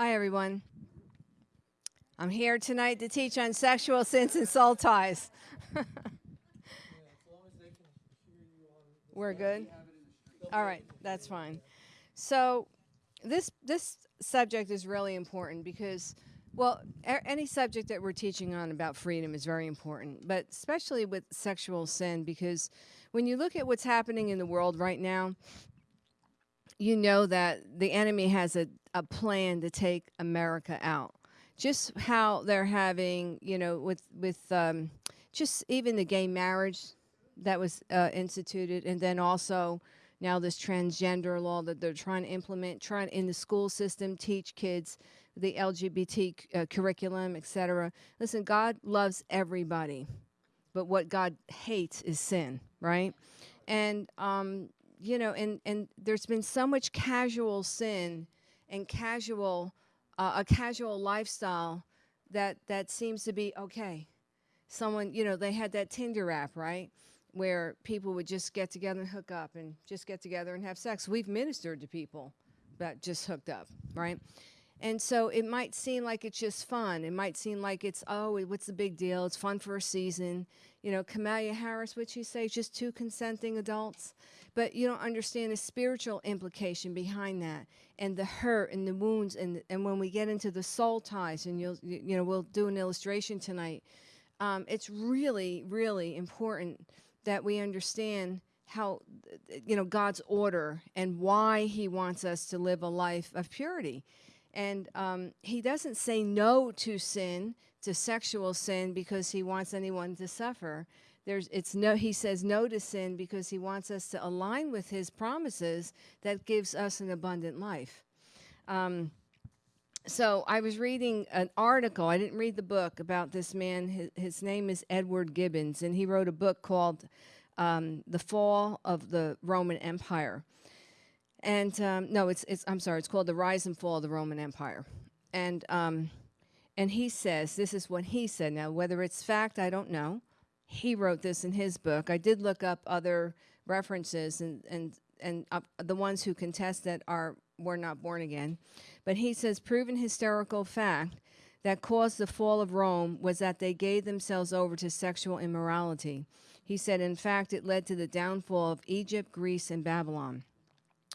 Hi, everyone. I'm here tonight to teach on sexual sins and soul ties. We're good. All right, that's fine. So, this this subject is really important because, well, a- any subject that we're teaching on about freedom is very important, but especially with sexual sin because when you look at what's happening in the world right now, you know that the enemy has a, a plan to take America out. Just how they're having, you know, with with um, just even the gay marriage that was uh, instituted, and then also now this transgender law that they're trying to implement, trying in the school system teach kids the LGBT uh, curriculum, etc. Listen, God loves everybody, but what God hates is sin, right? And um, you know, and and there's been so much casual sin and casual uh, a casual lifestyle that that seems to be okay. Someone, you know, they had that Tinder app, right? Where people would just get together and hook up and just get together and have sex. We've ministered to people that just hooked up, right? And so it might seem like it's just fun. It might seem like it's, oh, what's the big deal? It's fun for a season. You know, Kamala Harris, what she say, just two consenting adults. But you don't understand the spiritual implication behind that and the hurt and the wounds. And, and when we get into the soul ties, and you'll, you know, we'll do an illustration tonight, um, it's really, really important that we understand how, you know, God's order and why he wants us to live a life of purity. And um, he doesn't say no to sin, to sexual sin, because he wants anyone to suffer. There's, it's no, he says no to sin because he wants us to align with his promises that gives us an abundant life. Um, so I was reading an article. I didn't read the book about this man. His, his name is Edward Gibbons, and he wrote a book called um, "The Fall of the Roman Empire." And um, no, it's it's I'm sorry, it's called "The Rise and Fall of the Roman Empire." And um, and he says this is what he said. Now, whether it's fact, I don't know. He wrote this in his book. I did look up other references, and and and uh, the ones who contest that are were not born again. But he says, proven historical fact that caused the fall of Rome was that they gave themselves over to sexual immorality. He said, in fact, it led to the downfall of Egypt, Greece, and Babylon.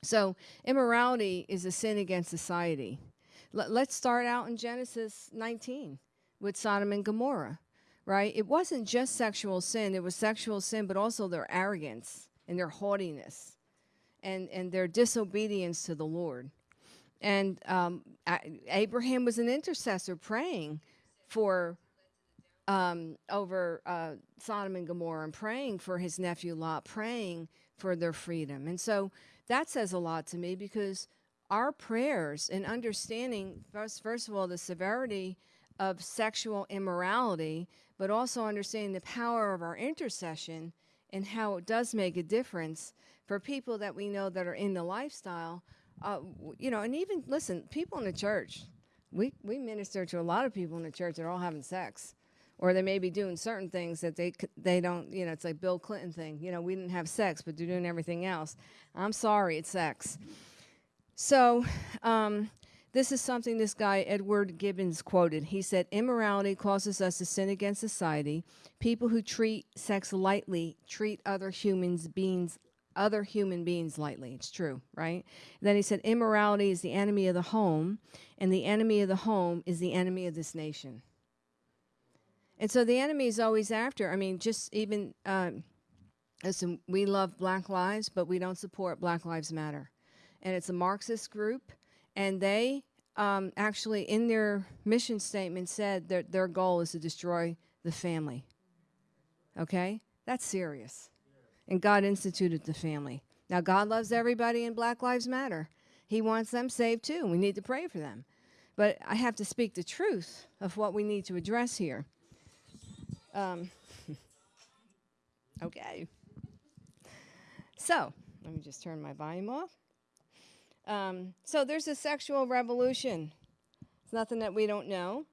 So, immorality is a sin against society. L- let's start out in Genesis 19 with Sodom and Gomorrah, right? It wasn't just sexual sin, it was sexual sin, but also their arrogance and their haughtiness and, and their disobedience to the Lord. And um, Abraham was an intercessor praying for um, over uh, Sodom and Gomorrah and praying for his nephew Lot, praying for their freedom. And so that says a lot to me because our prayers and understanding, first, first of all, the severity of sexual immorality, but also understanding the power of our intercession and how it does make a difference for people that we know that are in the lifestyle. Uh, you know, and even listen, people in the church, we, we minister to a lot of people in the church that are all having sex or they may be doing certain things that they they don't you know it's like bill clinton thing you know we didn't have sex but they're doing everything else. I'm sorry it's sex. So um, this is something this guy edward gibbons quoted. He said immorality causes us to sin against society. People who treat sex lightly treat other humans beings other human beings lightly. It's true right? Then he said immorality is the enemy of the home and the enemy of the home is the enemy of this nation and so the enemy is always after. I mean, just even, um, listen, we love Black Lives, but we don't support Black Lives Matter. And it's a Marxist group, and they um, actually, in their mission statement, said that their goal is to destroy the family. Okay? That's serious. And God instituted the family. Now, God loves everybody, and Black Lives Matter. He wants them saved too. We need to pray for them. But I have to speak the truth of what we need to address here. Um, okay. So, let me just turn my volume off. Um, so, there's a sexual revolution. It's nothing that we don't know,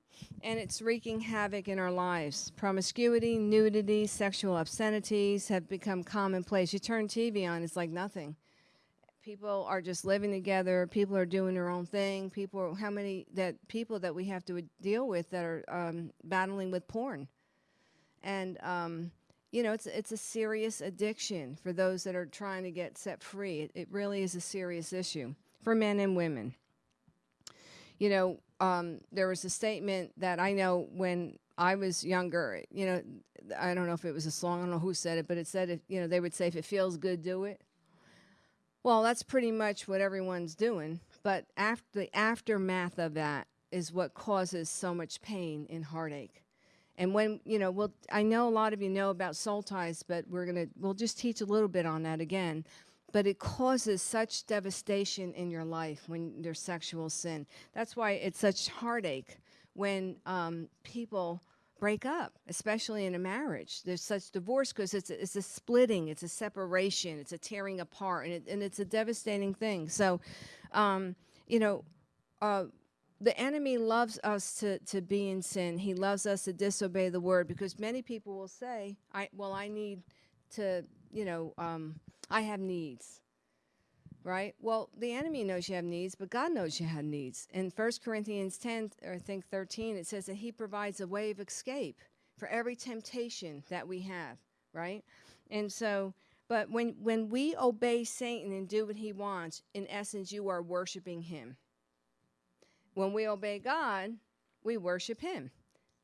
and it's wreaking havoc in our lives. Promiscuity, nudity, sexual obscenities have become commonplace. You turn TV on, it's like nothing. people are just living together. People are doing their own thing. People, how many that people that we have to deal with that are um, battling with porn, and um, you know, it's it's a serious addiction for those that are trying to get set free. It, it really is a serious issue for men and women. You know, um, there was a statement that I know when I was younger. You know, I don't know if it was a song. I don't know who said it, but it said, if, you know, they would say, "If it feels good, do it." Well, that's pretty much what everyone's doing. But after the aftermath of that is what causes so much pain and heartache. And when you know, well, I know a lot of you know about soul ties, but we're gonna we'll just teach a little bit on that again. But it causes such devastation in your life when there's sexual sin. That's why it's such heartache when um, people break up, especially in a marriage. There's such divorce because it's a, it's a splitting, it's a separation, it's a tearing apart, and, it, and it's a devastating thing. So, um, you know, uh, the enemy loves us to, to be in sin. He loves us to disobey the word because many people will say, I, well, I need to, you know, um, I have needs. Right? Well, the enemy knows you have needs, but God knows you have needs. In 1 Corinthians 10, or I think 13, it says that He provides a way of escape for every temptation that we have, right? And so, but when, when we obey Satan and do what he wants, in essence, you are worshiping him. When we obey God, we worship Him.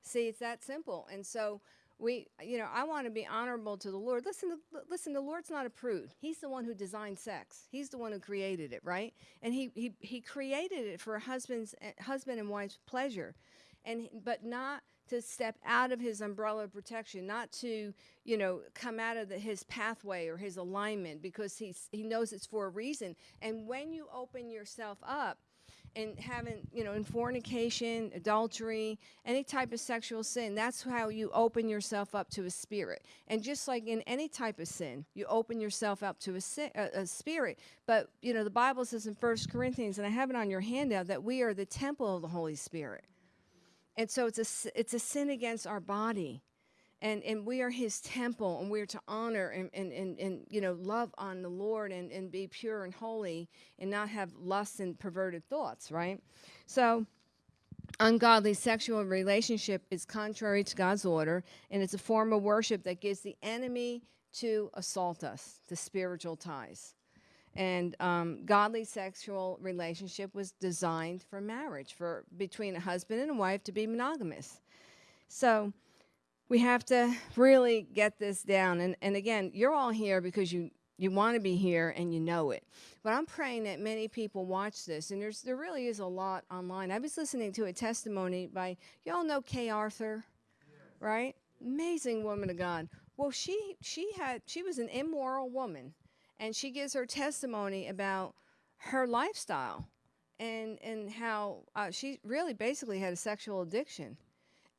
See, it's that simple. And so we, you know, I want to be honorable to the Lord. Listen, to, listen, the Lord's not a prude. He's the one who designed sex. He's the one who created it, right? And he he, he created it for a husband's eh, husband and wife's pleasure, and but not to step out of his umbrella of protection, not to, you know, come out of the, his pathway or his alignment because he's, he knows it's for a reason. And when you open yourself up and having, you know, in fornication, adultery, any type of sexual sin, that's how you open yourself up to a spirit. And just like in any type of sin, you open yourself up to a, a, a spirit. But, you know, the Bible says in First Corinthians, and I have it on your handout, that we are the temple of the Holy Spirit. And so it's a, it's a sin against our body and and we are his temple and we're to honor and and, and, and you know love on the lord and, and be pure and holy and not have lust and perverted thoughts right? So ungodly sexual relationship is contrary to god's order and it's a form of worship that gives the enemy to assault us the spiritual ties. And um, godly sexual relationship was designed for marriage for between a husband and a wife to be monogamous. So we have to really get this down. And, and again, you're all here because you, you want to be here and you know it. But I'm praying that many people watch this, and there's, there really is a lot online. I was listening to a testimony by, y'all know Kay Arthur, right? Amazing woman of God. Well, she, she, had, she was an immoral woman, and she gives her testimony about her lifestyle and, and how uh, she really basically had a sexual addiction.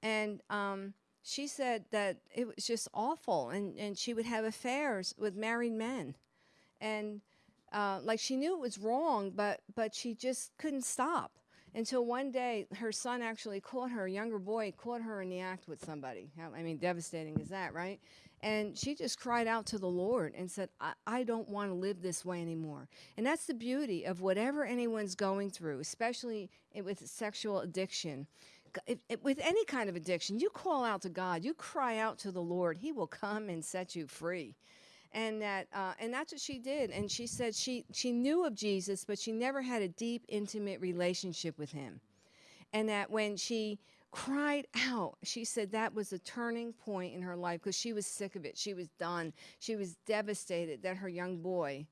And um, she said that it was just awful and, and she would have affairs with married men. And uh, like she knew it was wrong but but she just couldn't stop until one day her son actually caught her a younger boy caught her in the act with somebody. I mean devastating is that right? And she just cried out to the lord and said i, I don't want to live this way anymore. And that's the beauty of whatever anyone's going through especially with sexual addiction if, if, with any kind of addiction, you call out to God, you cry out to the Lord, He will come and set you free. And that, uh, and that's what she did. And she said she she knew of Jesus, but she never had a deep, intimate relationship with Him. And that when she cried out, she said that was a turning point in her life because she was sick of it. She was done. She was devastated that her young boy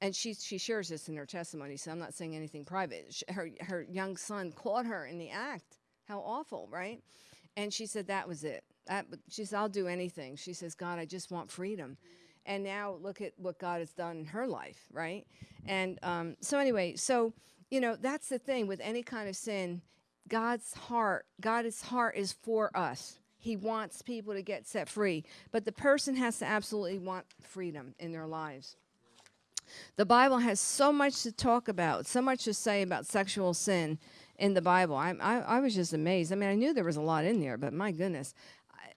and she she shares this in her testimony, so I'm not saying anything private. Her her young son caught her in the act, how awful, right? And she said that was it. She said, I'll do anything. She says, God, I just want freedom. And now look at what God has done in her life, right? And um, so, anyway, so, you know, that's the thing with any kind of sin. God's heart, God's heart is for us. He wants people to get set free, but the person has to absolutely want freedom in their lives. The Bible has so much to talk about, so much to say about sexual sin in the Bible. I, I, I was just amazed. I mean, I knew there was a lot in there, but my goodness.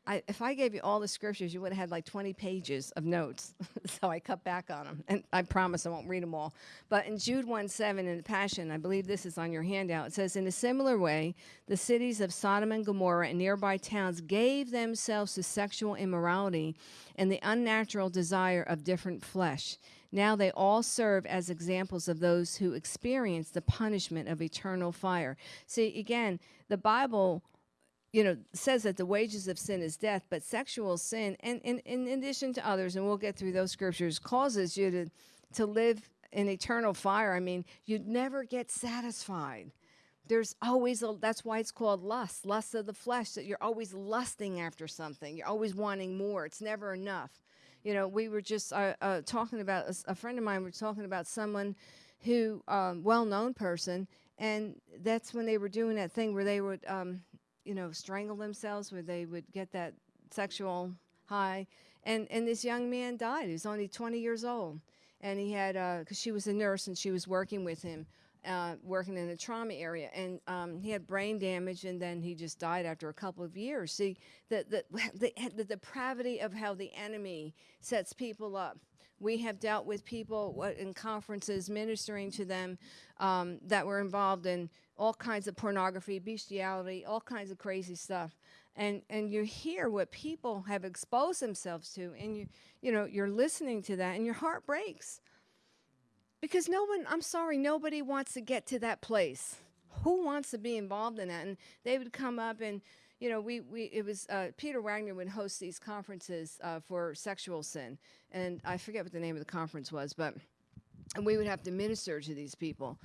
I, if I gave you all the scriptures, you would have had like 20 pages of notes. so I cut back on them. And I promise I won't read them all. But in Jude 1 7 in the Passion, I believe this is on your handout, it says, In a similar way, the cities of Sodom and Gomorrah and nearby towns gave themselves to sexual immorality and the unnatural desire of different flesh. Now they all serve as examples of those who experience the punishment of eternal fire. See, again, the Bible you know, says that the wages of sin is death, but sexual sin, and, and, and in addition to others, and we'll get through those scriptures, causes you to, to live in eternal fire. I mean, you'd never get satisfied. There's always a, that's why it's called lust, lust of the flesh, that you're always lusting after something. You're always wanting more. It's never enough. You know, we were just uh, uh, talking about, a, a, friend of mine was talking about someone who, um, well known person, and that's when they were doing that thing where they would, um, you know, strangle themselves, where they would get that sexual high. And, and this young man died. He was only 20 years old. And he had, because uh, she was a nurse and she was working with him, uh, working in the trauma area. And um, he had brain damage and then he just died after a couple of years. See, the, the, the, the depravity of how the enemy sets people up. We have dealt with people in conferences ministering to them um, that were involved in all kinds of pornography, bestiality, all kinds of crazy stuff. And, and you hear what people have exposed themselves to, and you, you know, you're listening to that, and your heart breaks. Because no one, I'm sorry, nobody wants to get to that place. Who wants to be involved in that? And they would come up and, you know, we, we it was uh, Peter Wagner would host these conferences uh, for sexual sin, and I forget what the name of the conference was, but and we would have to minister to these people,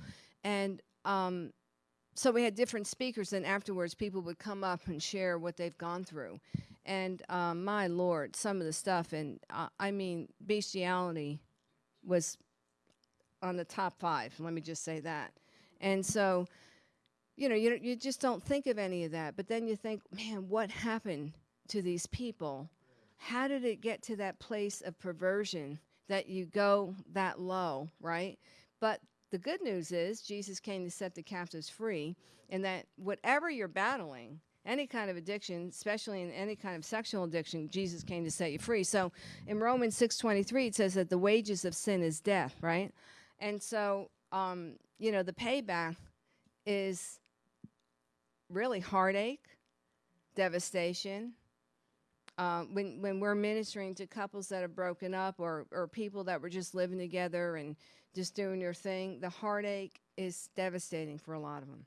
and um, so we had different speakers, and afterwards people would come up and share what they've gone through, and um, my lord, some of the stuff, and uh, I mean bestiality was on the top five. Let me just say that, and so you know, you, you just don't think of any of that. But then you think, man, what happened to these people? How did it get to that place of perversion that you go that low, right? But the good news is Jesus came to set the captives free, and that whatever you're battling, any kind of addiction, especially in any kind of sexual addiction, Jesus came to set you free. So in Romans 6:23 it says that the wages of sin is death, right? And so um, you know, the payback is really heartache, devastation. Uh, when when we're ministering to couples that have broken up or or people that were just living together and just doing their thing, the heartache is devastating for a lot of them,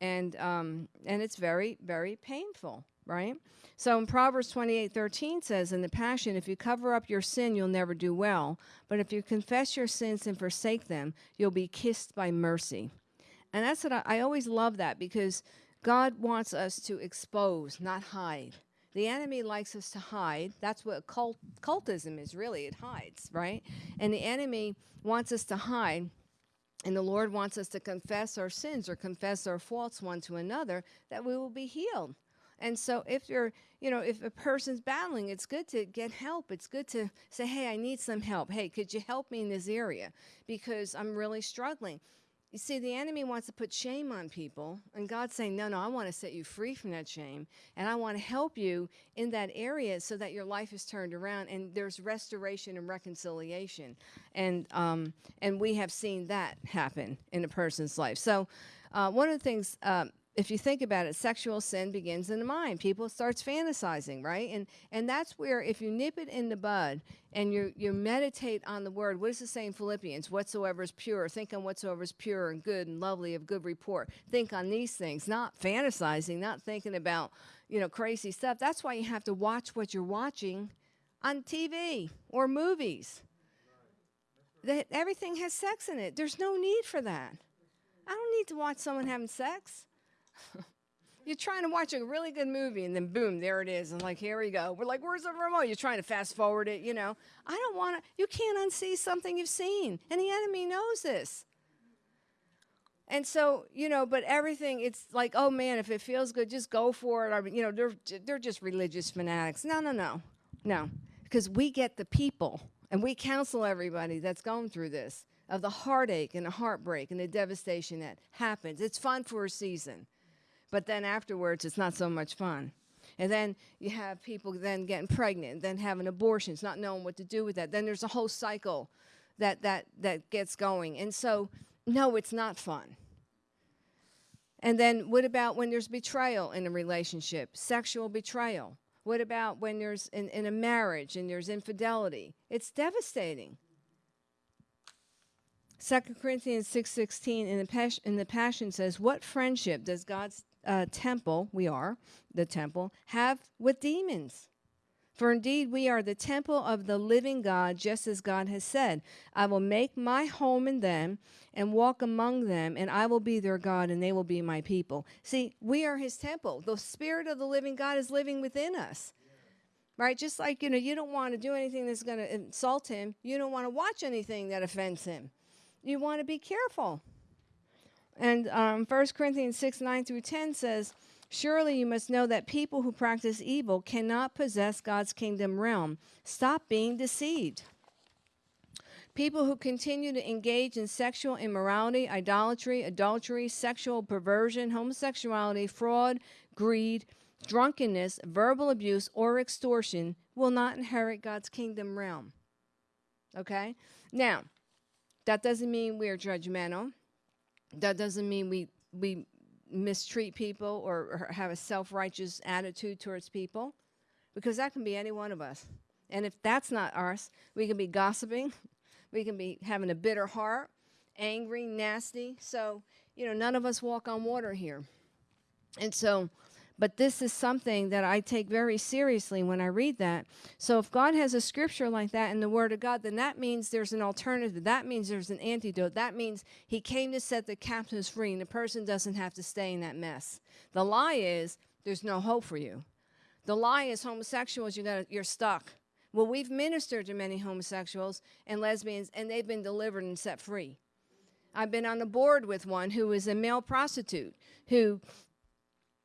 and um, and it's very very painful, right? So in Proverbs twenty eight thirteen says, in the Passion, if you cover up your sin, you'll never do well, but if you confess your sins and forsake them, you'll be kissed by mercy. And that's what I, I always love that because God wants us to expose, not hide. The enemy likes us to hide. That's what cult, cultism is really. It hides, right? And the enemy wants us to hide. And the Lord wants us to confess our sins or confess our faults one to another that we will be healed. And so if you're, you know, if a person's battling, it's good to get help. It's good to say, hey, I need some help. Hey, could you help me in this area? Because I'm really struggling. You see, the enemy wants to put shame on people, and God's saying, No, no, I want to set you free from that shame, and I want to help you in that area so that your life is turned around and there's restoration and reconciliation. And, um, and we have seen that happen in a person's life. So, uh, one of the things um, if you think about it, sexual sin begins in the mind. People starts fantasizing, right? And and that's where if you nip it in the bud and you you meditate on the word, what does it say in Philippians? Whatsoever is pure, think on whatsoever is pure and good and lovely of good report. Think on these things, not fantasizing, not thinking about, you know, crazy stuff. That's why you have to watch what you're watching on TV or movies. That everything has sex in it. There's no need for that. I don't need to watch someone having sex. You're trying to watch a really good movie, and then boom, there it is. And like, here we go. We're like, where's the remote? You're trying to fast forward it, you know. I don't want to, you can't unsee something you've seen. And the enemy knows this. And so, you know, but everything, it's like, oh man, if it feels good, just go for it. Or, you know, they're, they're just religious fanatics. No, no, no, no. Because we get the people and we counsel everybody that's going through this of the heartache and the heartbreak and the devastation that happens. It's fun for a season but then afterwards it's not so much fun. And then you have people then getting pregnant, then having abortions, not knowing what to do with that. Then there's a whole cycle that that that gets going. And so no, it's not fun. And then what about when there's betrayal in a relationship, sexual betrayal? What about when there's in, in a marriage and there's infidelity? It's devastating. 2 Corinthians 6:16 in the in the passion says, "What friendship does God's uh, temple, we are the temple, have with demons?" For indeed, we are the temple of the living God, just as God has said, I will make my home in them and walk among them, and I will be their God, and they will be my people. See, we are his temple. The Spirit of the living God is living within us. Right? Just like, you know, you don't want to do anything that's going to insult him, you don't want to watch anything that offends him. You want to be careful. And um, 1 Corinthians 6 9 through 10 says, Surely you must know that people who practice evil cannot possess God's kingdom realm. Stop being deceived. People who continue to engage in sexual immorality, idolatry, adultery, sexual perversion, homosexuality, fraud, greed, drunkenness, verbal abuse, or extortion will not inherit God's kingdom realm. Okay? Now, that doesn't mean we're judgmental. That doesn't mean we, we mistreat people or, or have a self righteous attitude towards people, because that can be any one of us. And if that's not us, we can be gossiping, we can be having a bitter heart, angry, nasty. So, you know, none of us walk on water here. And so, but this is something that I take very seriously when I read that. So if God has a scripture like that in the Word of God, then that means there's an alternative. That means there's an antidote. That means He came to set the captives free, and the person doesn't have to stay in that mess. The lie is there's no hope for you. The lie is homosexuals, you got you're stuck. Well, we've ministered to many homosexuals and lesbians, and they've been delivered and set free. I've been on the board with one who was a male prostitute who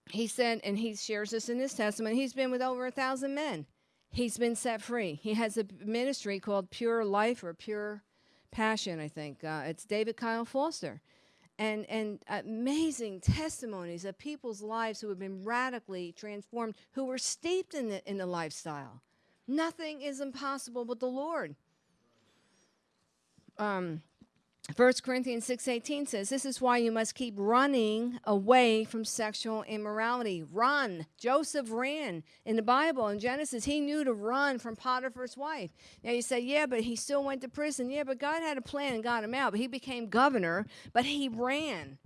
he said, and he shares this in his testimony, he's been with over a thousand men. He's been set free. He has a ministry called Pure Life or Pure Passion, I think. Uh, it's David Kyle Foster. And, and amazing testimonies of people's lives who have been radically transformed, who were steeped in the, in the lifestyle. Nothing is impossible with the Lord. Um, 1 Corinthians 6:18 says, "This is why you must keep running away from sexual immorality. Run. Joseph ran in the Bible in Genesis. He knew to run from Potiphar's wife. Now you say, "Yeah, but he still went to prison." Yeah, but God had a plan and got him out. But he became governor, but he ran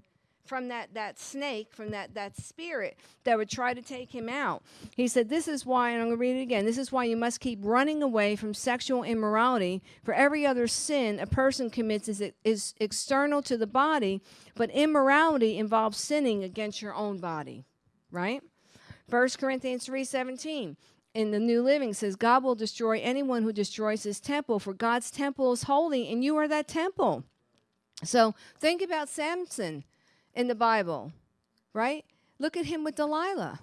from that, that snake, from that, that spirit that would try to take him out. He said, This is why, and I'm going to read it again this is why you must keep running away from sexual immorality. For every other sin a person commits is, is external to the body, but immorality involves sinning against your own body, right? 1 Corinthians 3:17 in the New Living says God will destroy anyone who destroys his temple for God's temple is holy and you are that temple. So think about Samson in the Bible, right? Look at him with Delilah.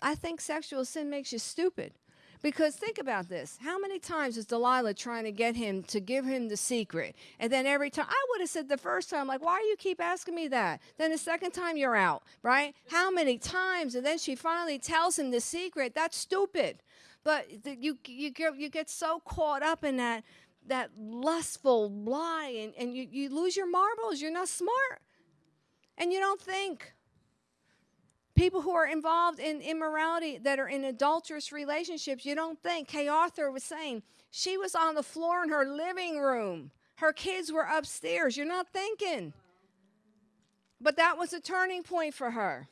I think sexual sin makes you stupid. Because think about this. How many times is Delilah trying to get him to give him the secret? And then every time, I would have said the first time, like, why do you keep asking me that? Then the second time, you're out, right? How many times? And then she finally tells him the secret. That's stupid. But you, you, get, you get so caught up in that, that lustful lie and, and you, you lose your marbles. You're not smart and you don't think. People who are involved in immorality that are in adulterous relationships, you don't think. Kay Arthur was saying she was on the floor in her living room. Her kids were upstairs. You're not thinking. But that was a turning point for her.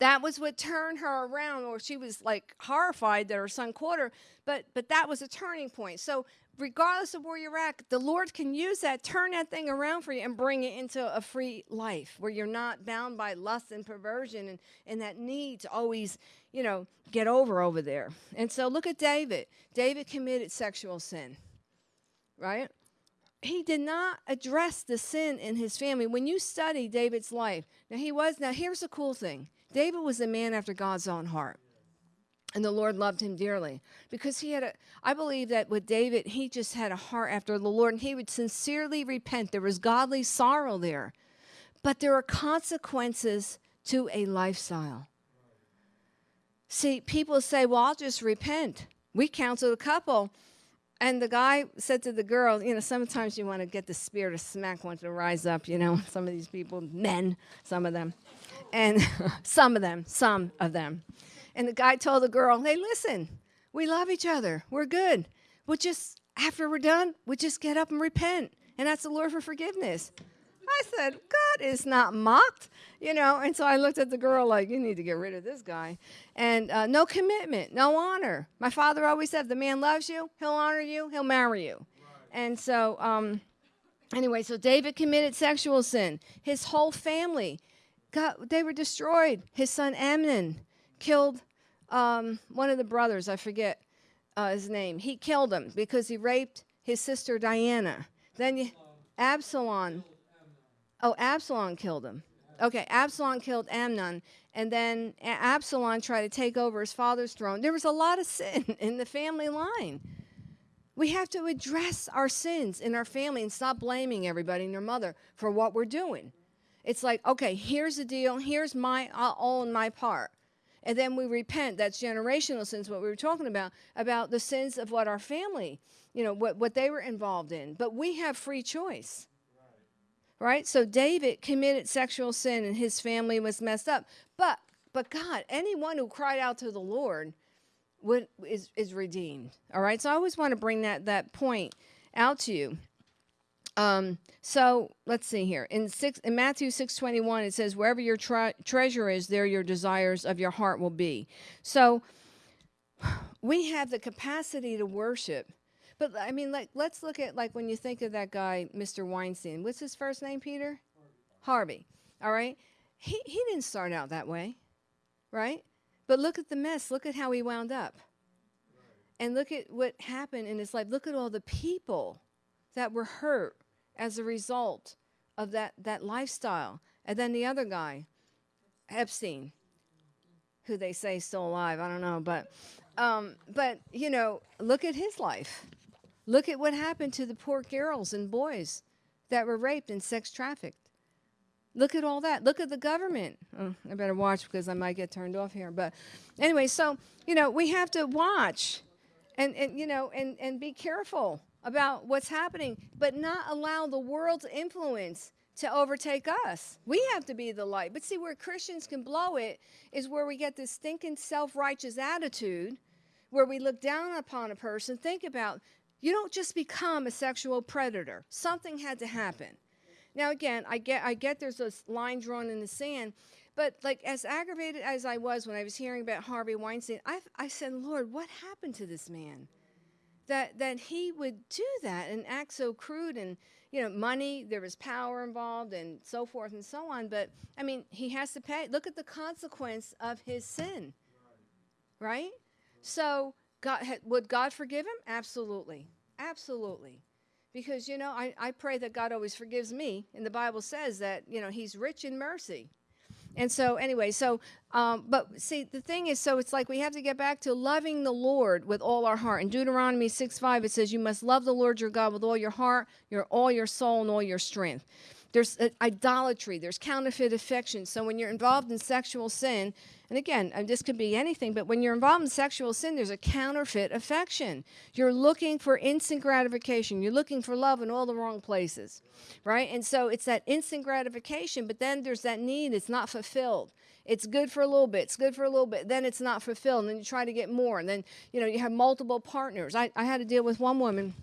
That was what turned her around, or she was like horrified that her son caught her. But but that was a turning point. So regardless of where you're at, the Lord can use that, turn that thing around for you, and bring it into a free life where you're not bound by lust and perversion and, and that need to always, you know, get over over there. And so look at David. David committed sexual sin, right? He did not address the sin in his family. When you study David's life, now he was, now here's the cool thing David was a man after God's own heart. And the Lord loved him dearly because he had a, I believe that with David, he just had a heart after the Lord and he would sincerely repent. There was godly sorrow there. But there are consequences to a lifestyle. See, people say, well, I'll just repent. We counseled a couple, and the guy said to the girl, you know, sometimes you want to get the spirit of smack one to rise up, you know, some of these people, men, some of them, and some of them, some of them. And the guy told the girl, hey, listen, we love each other. We're good. We'll just, after we're done, we'll just get up and repent and ask the Lord for forgiveness. I said, God is not mocked, you know. And so I looked at the girl like, you need to get rid of this guy. And uh, no commitment, no honor. My father always said, the man loves you, he'll honor you, he'll marry you. Right. And so, um, anyway, so David committed sexual sin. His whole family, got, they were destroyed. His son Amnon killed um, one of the brothers, I forget uh, his name. He killed him because he raped his sister Diana. Then you, Absalom Oh, Absalom killed him. Okay, Absalom killed Amnon, and then Absalom tried to take over his father's throne. There was a lot of sin in the family line. We have to address our sins in our family and stop blaming everybody and their mother for what we're doing. It's like, okay, here's the deal. Here's my I'll own my part. And then we repent. That's generational sins, what we were talking about, about the sins of what our family, you know, what, what they were involved in. But we have free choice right? So David committed sexual sin and his family was messed up. But but God, anyone who cried out to the Lord would is is redeemed. All right. So I always want to bring that that point out to you. Um, so let's see here. In six in Matthew six twenty one, it says, "Wherever your tre- treasure is, there your desires of your heart will be." So we have the capacity to worship but I mean, like, let's look at like when you think of that guy, Mr. Weinstein. What's his first name, Peter? Harvey. Harvey. All right. He he didn't start out that way, right? But look at the mess. Look at how he wound up. And look at what happened in his life. Look at all the people that were hurt as a result of that that lifestyle. And then the other guy, Epstein, who they say is still alive. I don't know, but um, but you know, look at his life. Look at what happened to the poor girls and boys that were raped and sex trafficked. Look at all that. Look at the government. Oh, I better watch because I might get turned off here. But anyway, so, you know, we have to watch and, and you know, and, and be careful about what's happening, but not allow the world's influence to overtake us. We have to be the light. But see, where Christians can blow it is where we get this stinking self righteous attitude where we look down upon a person. Think about you don't just become a sexual predator. Something had to happen. Now again, I get I get there's a line drawn in the sand, but like as aggravated as I was when I was hearing about Harvey Weinstein, I I said, "Lord, what happened to this man?" That that he would do that and act so crude and you know, money, there was power involved and so forth and so on, but I mean, he has to pay. Look at the consequence of his sin. Right? right? So God, would God forgive him? Absolutely. Absolutely. Because, you know, I, I pray that God always forgives me. And the Bible says that, you know, he's rich in mercy. And so, anyway, so, um, but see, the thing is, so it's like we have to get back to loving the Lord with all our heart. In Deuteronomy 6 5, it says, You must love the Lord your God with all your heart, your all your soul, and all your strength. There's uh, idolatry, there's counterfeit affection. So when you're involved in sexual sin, and again, uh, this could be anything, but when you're involved in sexual sin, there's a counterfeit affection. You're looking for instant gratification. You're looking for love in all the wrong places, right? And so it's that instant gratification, but then there's that need, it's not fulfilled. It's good for a little bit, it's good for a little bit, then it's not fulfilled, and then you try to get more, and then, you know, you have multiple partners. I, I had to deal with one woman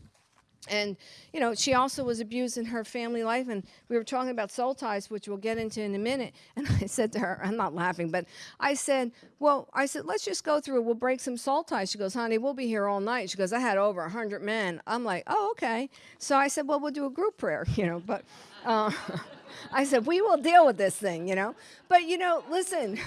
and you know she also was abused in her family life and we were talking about soul ties which we'll get into in a minute. And i said to her i'm not laughing but i said well i said let's just go through we'll break some soul ties. She goes honey we'll be here all night. She goes i had over 100 men. I'm like oh okay. So i said well we'll do a group prayer you know but uh, i said we will deal with this thing you know? But you know listen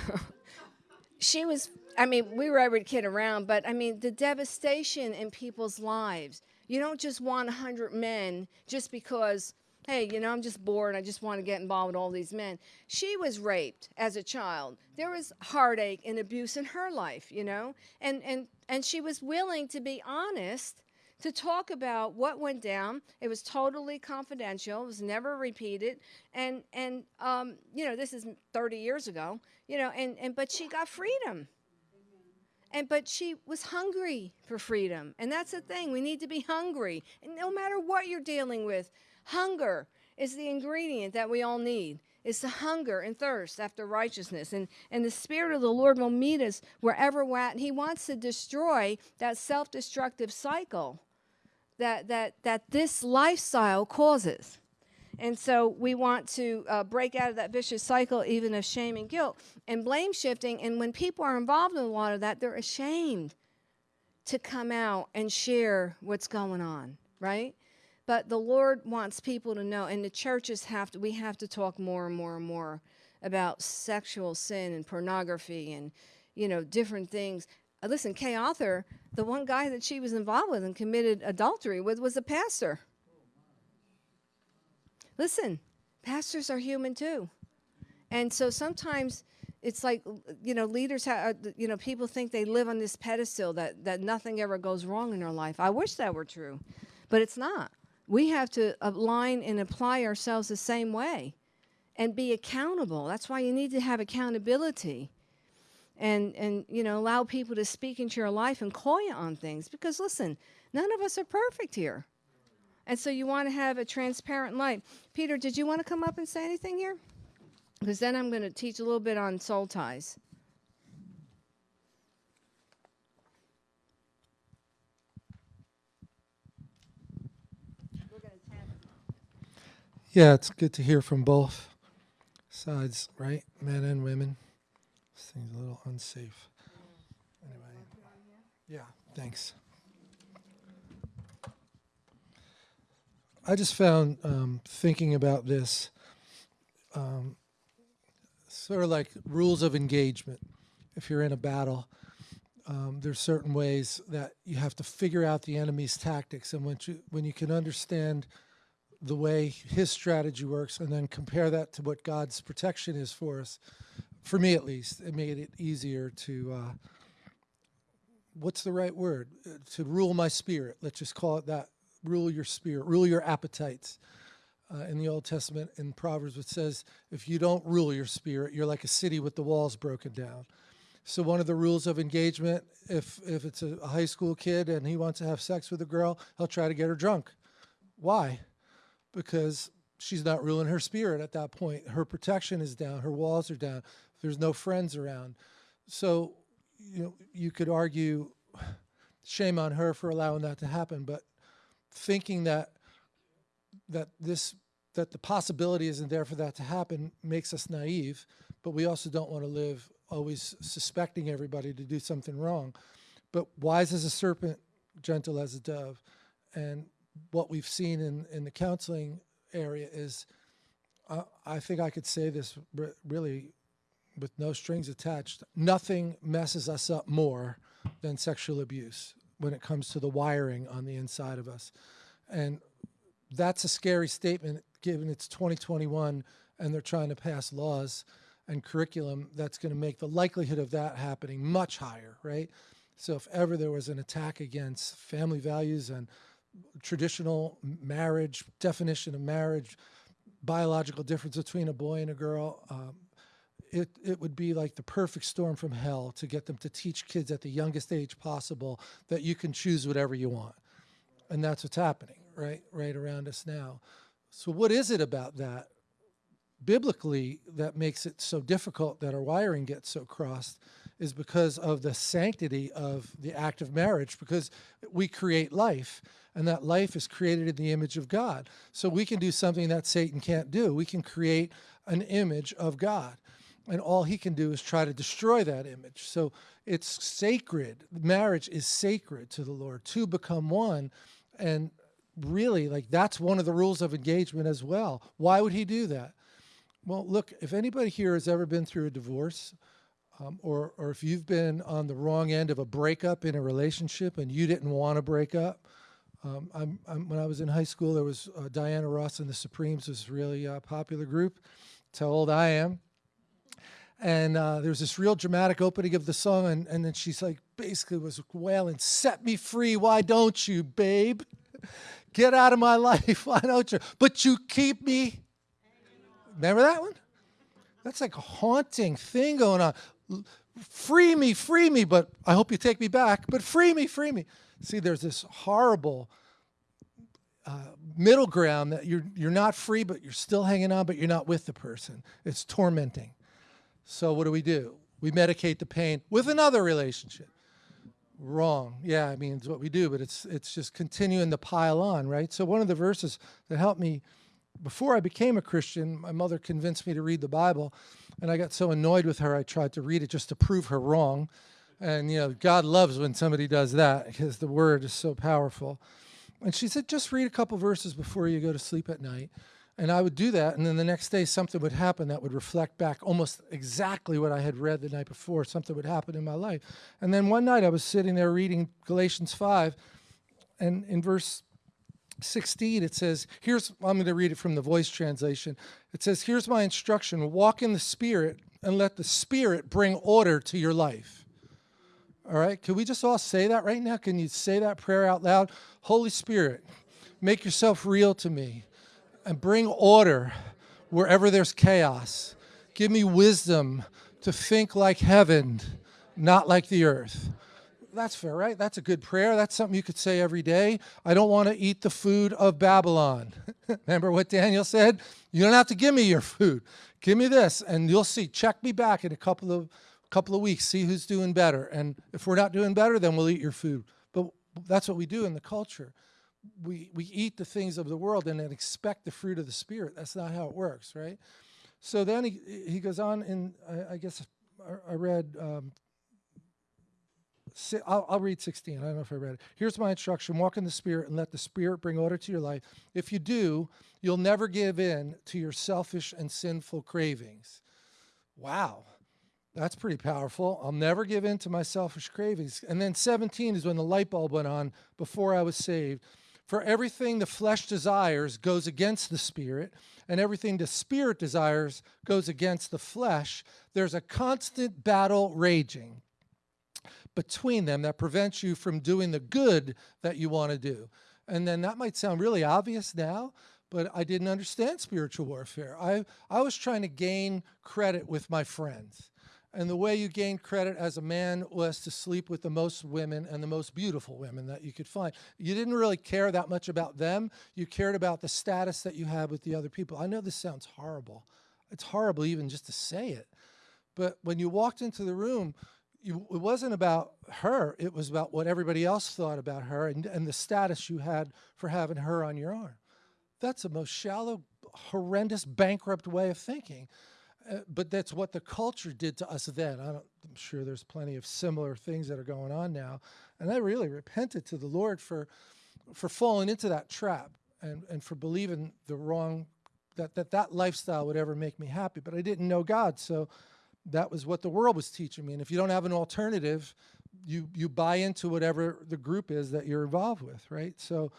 she was i mean we were every kid around but i mean the devastation in people's lives you don't just want 100 men just because, hey, you know, I'm just bored. I just want to get involved with all these men. She was raped as a child. There was heartache and abuse in her life, you know, and, and, and she was willing to be honest to talk about what went down. It was totally confidential. It was never repeated. And and um, you know, this is 30 years ago. You know, and and but she got freedom. And but she was hungry for freedom. And that's the thing we need to be hungry. And no matter what you're dealing with hunger is the ingredient that we all need. It's the hunger and thirst after righteousness. And and the spirit of the lord will meet us wherever we're at. And he wants to destroy that self-destructive cycle that that that this lifestyle causes and so we want to uh, break out of that vicious cycle, even of shame and guilt and blame shifting. And when people are involved in a lot of that, they're ashamed to come out and share what's going on, right? But the Lord wants people to know, and the churches have to, we have to talk more and more and more about sexual sin and pornography and, you know, different things. Uh, listen, Kay Arthur, the one guy that she was involved with and committed adultery with was a pastor. Listen, pastors are human too. And so sometimes it's like, you know, leaders have, uh, you know, people think they live on this pedestal that, that nothing ever goes wrong in their life. I wish that were true, but it's not. We have to align and apply ourselves the same way and be accountable. That's why you need to have accountability and, and you know, allow people to speak into your life and call you on things. Because listen, none of us are perfect here. And so you want to have a transparent light. Peter, did you want to come up and say anything here? Because then I'm going to teach a little bit on soul ties. Yeah, it's good to hear from both sides, right? Men and women. This thing's a little unsafe. Anyway, yeah, thanks. I just found um, thinking about this um, sort of like rules of engagement. If you're in a battle, um, there's certain ways that you have to figure out the enemy's tactics, and when you when you can understand the way his strategy works, and then compare that to what God's protection is for us, for me at least, it made it easier to. Uh, what's the right word? Uh, to rule my spirit. Let's just call it that rule your spirit, rule your appetites. Uh, in the Old Testament, in Proverbs, it says, if you don't rule your spirit, you're like a city with the walls broken down. So one of the rules of engagement, if, if it's a, high school kid and he wants to have sex with a girl, he'll try to get her drunk. Why? Because she's not ruling her spirit at that point. Her protection is down. Her walls are down. There's no friends around. So, you know, you could argue shame on her for allowing that to happen, but thinking that that this that the possibility isn't there for that to happen makes us naive, but we also don't want to live always suspecting everybody to do something wrong. But wise as a serpent, gentle as a dove. And what we've seen in, in the counseling area is, uh, I think I could say this really with no strings attached, nothing messes us up more than sexual abuse when it comes to the wiring on the inside of us. And that's a scary statement given it's 2021 and they're trying to pass laws and curriculum that's going to make the likelihood of that happening much higher, right? So if ever there was an attack against family values and traditional marriage, definition of marriage, biological difference between a boy and a girl, um, it, it would be like the perfect storm from hell to get them to teach kids at the youngest age possible that you can choose whatever you want. And that's what's happening right, right around us now. So what is it about that biblically that makes it so difficult that our wiring gets so crossed is because of the sanctity of the act of marriage because we create life and that life is created in the image of God. So we can do something that Satan can't do. We can create an image of God and all he can do is try to destroy that image. So it's sacred. Marriage is sacred to the Lord. Two become one. And really, like, that's one of the rules of engagement as well. Why would he do that? Well, look, if anybody here has ever been through a divorce, um, or, or if you've been on the wrong end of a breakup in a relationship and you didn't want to break up, um, I'm, I'm, when I was in high school, there was uh, Diana Ross and the Supremes was really uh, popular group. How old I am and uh, there was this real dramatic opening of the song, and, and then she's like, basically was wailing, set me free, why don't you, babe? Get out of my life, why don't you? But you keep me. Remember that one? That's like a haunting thing going on. Free me, free me, but I hope you take me back, but free me, free me. See, there's this horrible uh, middle ground that you're, you're not free, but you're still hanging on, but you're not with the person. It's tormenting. So, what do we do? We medicate the pain with another relationship. Wrong. Yeah, I mean, it's what we do, but it's it's just continuing to pile on, right? So one of the verses that helped me before I became a Christian, my mother convinced me to read the Bible, and I got so annoyed with her, I tried to read it just to prove her wrong. And you know, God loves when somebody does that because the word is so powerful. And she said, just read a couple verses before you go to sleep at night. And I would do that, and then the next day something would happen that would reflect back almost exactly what I had read the night before. Something would happen in my life. And then one night I was sitting there reading Galatians 5, and in verse 16 it says, Here's, I'm going to read it from the voice translation. It says, Here's my instruction walk in the Spirit, and let the Spirit bring order to your life. All right, can we just all say that right now? Can you say that prayer out loud? Holy Spirit, make yourself real to me and bring order wherever there's chaos. Give me wisdom to think like heaven, not like the earth. That's fair, right? That's a good prayer. That's something you could say every day. I don't want to eat the food of Babylon. Remember what Daniel said? You don't have to give me your food. Give me this, and you'll see. Check me back in a couple of couple of weeks. See who's doing better. And if we're not doing better, then we'll eat your food. But that's what we do in the culture we we eat the things of the world and then expect the fruit of the spirit. That's not how it works, right? So then he he goes on, and I, I guess I, I read. Um, I'll, I'll read 16. I don't know if I read it. Here's my instruction walk in the Spirit and let the Spirit bring order to your life. If you do, you'll never give in to your selfish and sinful cravings. Wow, that's pretty powerful. I'll never give in to my selfish cravings. And then 17 is when the light bulb went on before I was saved. For everything the flesh desires goes against the spirit, and everything the spirit desires goes against the flesh. There's a constant battle raging between them that prevents you from doing the good that you want to do. And then that might sound really obvious now, but I didn't understand spiritual warfare. I, I was trying to gain credit with my friends. And the way you gained credit as a man was to sleep with the most women and the most beautiful women that you could find. You didn't really care that much about them. You cared about the status that you had with the other people. I know this sounds horrible. It's horrible even just to say it. But when you walked into the room, you, it wasn't about her. It was about what everybody else thought about her and, and the status you had for having her on your arm. That's the most shallow, horrendous, bankrupt way of thinking. Uh, but that's what the culture did to us then. I am sure there's plenty of similar things that are going on now. And I really repented to the Lord for, for falling into that trap and, and for believing the wrong, that, that that lifestyle would ever make me happy. But I didn't know God. So that was what the world was teaching me. And if you don't have an alternative, you, you buy into whatever the group is that you're involved with, right? So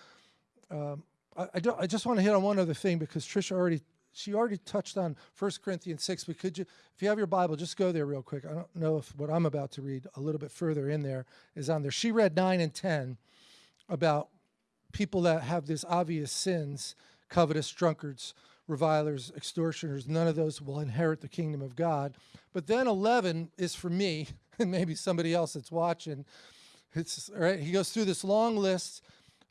um, I, I, I just want to hit on one other thing because Trisha already she already touched on 1 Corinthians 6, but could you, if you have your Bible, just go there real quick. I don't know if what I'm about to read a little bit further in there is on there. She read 9 and 10 about people that have these obvious sins, covetous, drunkards, revilers, extortioners. None of those will inherit the kingdom of God. But then 11 is for me and maybe somebody else that's watching. It's, all right, he goes through this long list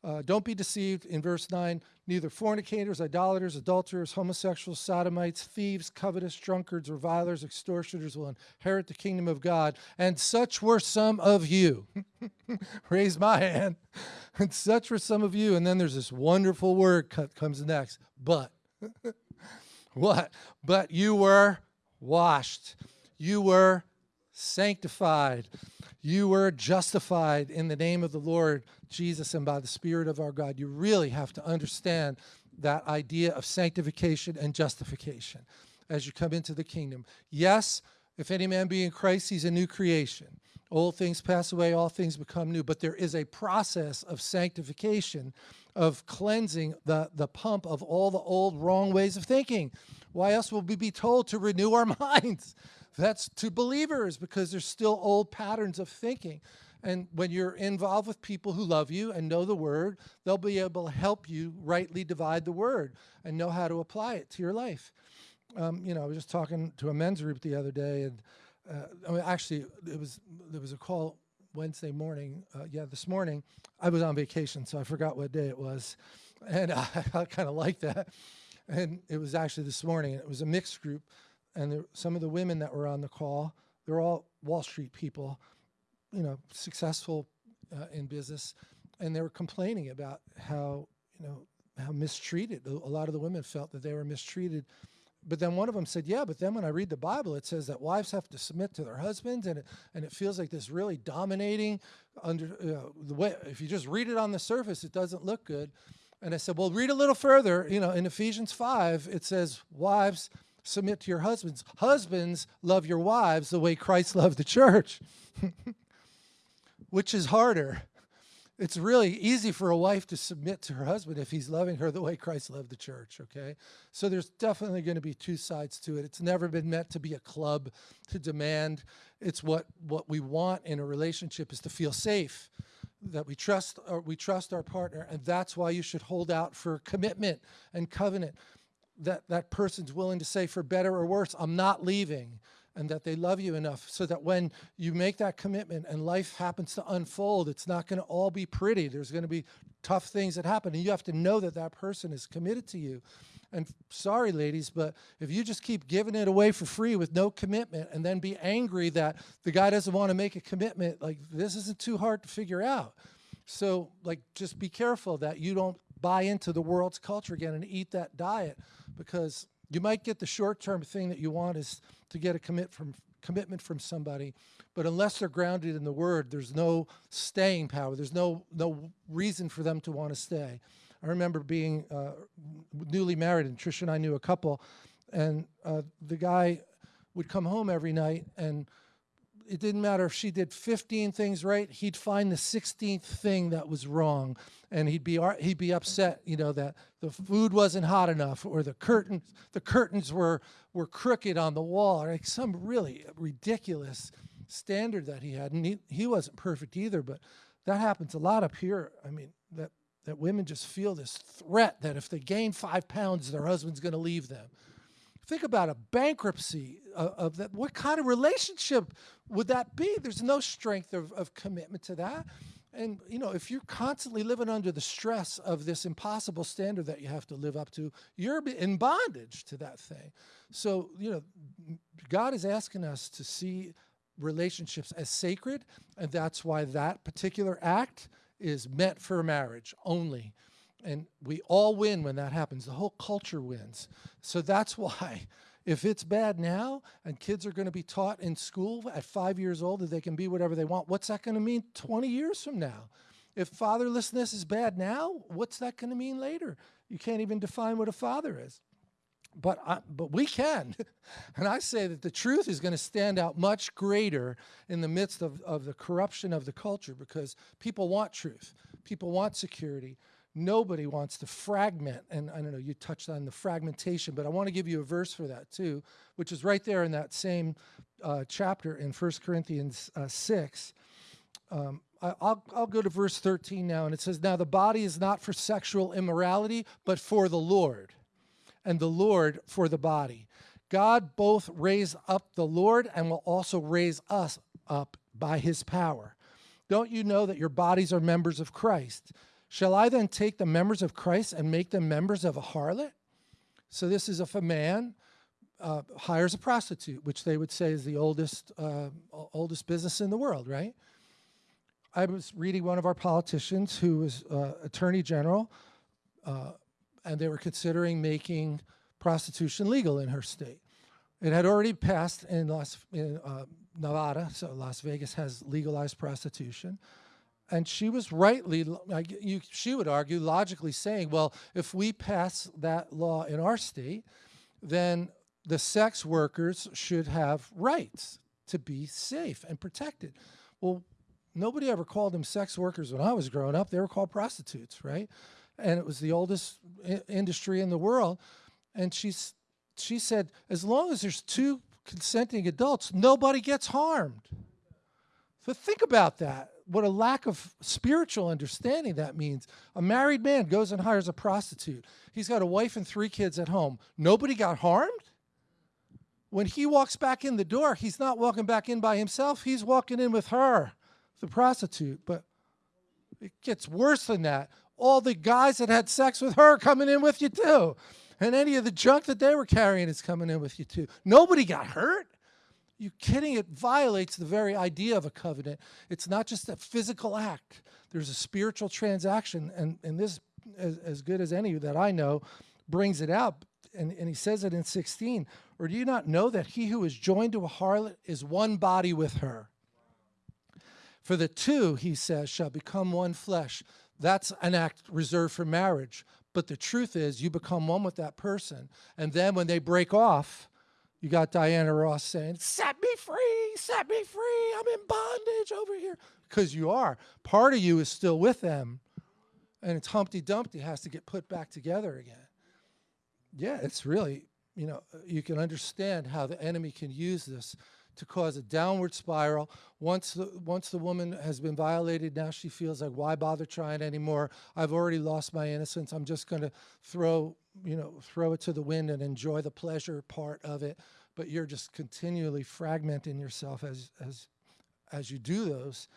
uh, don't be deceived in verse 9. Neither fornicators, idolaters, adulterers, homosexuals, sodomites, thieves, covetous, drunkards, revilers, extortioners will inherit the kingdom of God. And such were some of you. Raise my hand. And such were some of you. And then there's this wonderful word comes next. But. what? But you were washed. You were sanctified. You were justified in the name of the Lord Jesus and by the Spirit of our God. You really have to understand that idea of sanctification and justification as you come into the kingdom. Yes, if any man be in Christ, he's a new creation. Old things pass away, all things become new. But there is a process of sanctification, of cleansing the, the pump of all the old wrong ways of thinking. Why else will we be told to renew our minds? That's to believers because there's still old patterns of thinking. And when you're involved with people who love you and know the word, they'll be able to help you rightly divide the word and know how to apply it to your life. Um, you know, I was just talking to a men's group the other day, and uh, I mean, actually, it was there was a call Wednesday morning. Uh, yeah, this morning I was on vacation, so I forgot what day it was, and I, I kind of like that. And it was actually this morning. It was a mixed group, and there, some of the women that were on the call, they're all Wall Street people, you know, successful uh, in business, and they were complaining about how you know how mistreated a lot of the women felt that they were mistreated but then one of them said, "Yeah, but then when I read the Bible, it says that wives have to submit to their husbands, and it, and it feels like this really dominating under uh, the way. If you just read it on the surface, it doesn't look good." And I said, "Well, read a little further. You know, in Ephesians five, it says, wives submit to your husbands. Husbands love your wives the way Christ loved the church." Which is harder? it's really easy for a wife to submit to her husband if he's loving her the way Christ loved the church, okay? So there's definitely going to be two sides to it. It's never been meant to be a club to demand. It's what what we want in a relationship is to feel safe, that we trust or we trust our partner, and that's why you should hold out for commitment and covenant. That that person's willing to say for better or worse, I'm not leaving and that they love you enough so that when you make that commitment and life happens to unfold, it's not going to all be pretty. There's going to be tough things that happen, and you have to know that that person is committed to you. And sorry, ladies, but if you just keep giving it away for free with no commitment and then be angry that the guy doesn't want to make a commitment, like this isn't too hard to figure out. So, like, just be careful that you don't buy into the world's culture again and eat that diet because you might get the short-term thing that you want is to get a commit from commitment from somebody, but unless they're grounded in the word, there's no staying power. There's no no reason for them to want to stay. I remember being uh, newly married, and Trish and I knew a couple, and uh, the guy would come home every night and it didn't matter if she did 15 things right, he'd find the 16th thing that was wrong. And he'd be, he'd be upset, you know, that the food wasn't hot enough or the curtains, the curtains were, were crooked on the wall, or like some really ridiculous standard that he had. And he, he wasn't perfect either, but that happens a lot up here. I mean, that, that women just feel this threat that if they gain five pounds, their husband's going to leave them think about a bankruptcy of, of, that. What kind of relationship would that be? There's no strength of, of commitment to that. And, you know, if you're constantly living under the stress of this impossible standard that you have to live up to, you're in bondage to that thing. So, you know, God is asking us to see relationships as sacred, and that's why that particular act is meant for marriage only. And we all win when that happens. The whole culture wins. So that's why if it's bad now and kids are going to be taught in school at five years old that they can be whatever they want, what's that going to mean 20 years from now? If fatherlessness is bad now, what's that going to mean later? You can't even define what a father is. But, I, but we can. and I say that the truth is going to stand out much greater in the midst of, of the corruption of the culture because people want truth. People want security. Nobody wants to fragment, and I don't know, you touched on the fragmentation, but I want to give you a verse for that too, which is right there in that same uh, chapter in 1 Corinthians uh, 6. Um, I, will I'll go to verse 13 now, and it says, Now the body is not for sexual immorality, but for the Lord, and the Lord for the body. God both raised up the Lord and will also raise us up by his power. Don't you know that your bodies are members of Christ? Shall I then take the members of Christ and make them members of a harlot? So this is if a man uh, hires a prostitute, which they would say is the oldest, uh, oldest business in the world, right? I was reading one of our politicians who was uh, attorney general, uh, and they were considering making prostitution legal in her state. It had already passed in, Las, in uh, Nevada, so Las Vegas has legalized prostitution and she was rightly, you, she would argue, logically saying, well, if we pass that law in our state, then the sex workers should have rights to be safe and protected. Well, nobody ever called them sex workers when I was growing up. They were called prostitutes, right? And it was the oldest industry in the world. And she's, she said, as long as there's two consenting adults, nobody gets harmed. So think about that what a lack of spiritual understanding that means. A married man goes and hires a prostitute. He's got a wife and three kids at home. Nobody got harmed? when he walks back in the door, he's not walking back in by himself, he's walking in with her, the prostitute. But it gets worse than that. All the guys that had sex with her coming in with you too. And any of the junk that they were carrying is coming in with you too. Nobody got hurt. You kidding? It violates the very idea of a covenant. It's not just a physical act. There's a spiritual transaction, and, and this, as, as good as any that I know, brings it out. And, and he says it in 16. Or do you not know that he who is joined to a harlot is one body with her? For the two, he says, shall become one flesh. That's an act reserved for marriage. But the truth is, you become one with that person. And then when they break off, you got Diana Ross saying, Set me free, set me free, I'm in bondage over here. Because you are. Part of you is still with them. And it's Humpty Dumpty has to get put back together again. Yeah, it's really, you know, uh, you can understand how the enemy can use this to cause a downward spiral. Once the, once the woman has been violated, now she feels like, why bother trying anymore? I've already lost my innocence. I'm just going to throw, you know, throw it to the wind and enjoy the pleasure part of it. But you're just continually fragmenting yourself as, as, as you do those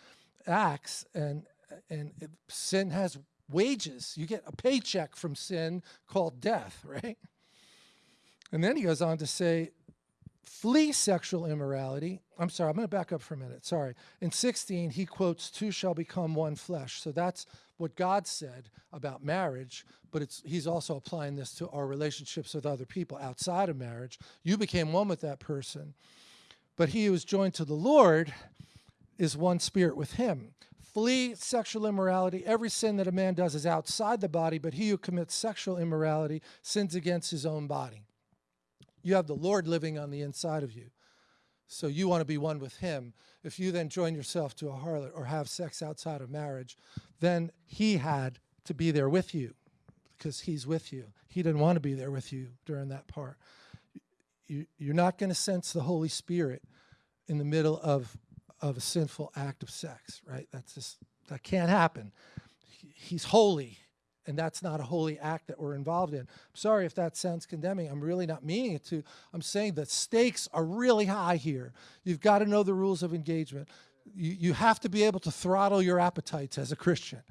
acts. And, and it, sin has wages. You get a paycheck from sin called death, right? And then he goes on to say, flee sexual immorality. I'm sorry, I'm going to back up for a minute. Sorry. In 16, he quotes, Two shall become one flesh. So that's what God said about marriage, but it's, he's also applying this to our relationships with other people outside of marriage. You became one with that person. But he who is joined to the Lord is one spirit with him. Flee sexual immorality. Every sin that a man does is outside the body, but he who commits sexual immorality sins against his own body. You have the Lord living on the inside of you. So you want to be one with him. If you then join yourself to a harlot or have sex outside of marriage, then he had to be there with you because he's with you. He didn't want to be there with you during that part. You, you're not going to sense the Holy Spirit in the middle of, of a sinful act of sex, right? That's just, that can't happen. He's holy and that's not a holy act that we're involved in. Sorry if that sounds condemning. I'm really not meaning it to. I'm saying the stakes are really high here. You've got to know the rules of engagement. You, you have to be able to throttle your appetites as a Christian,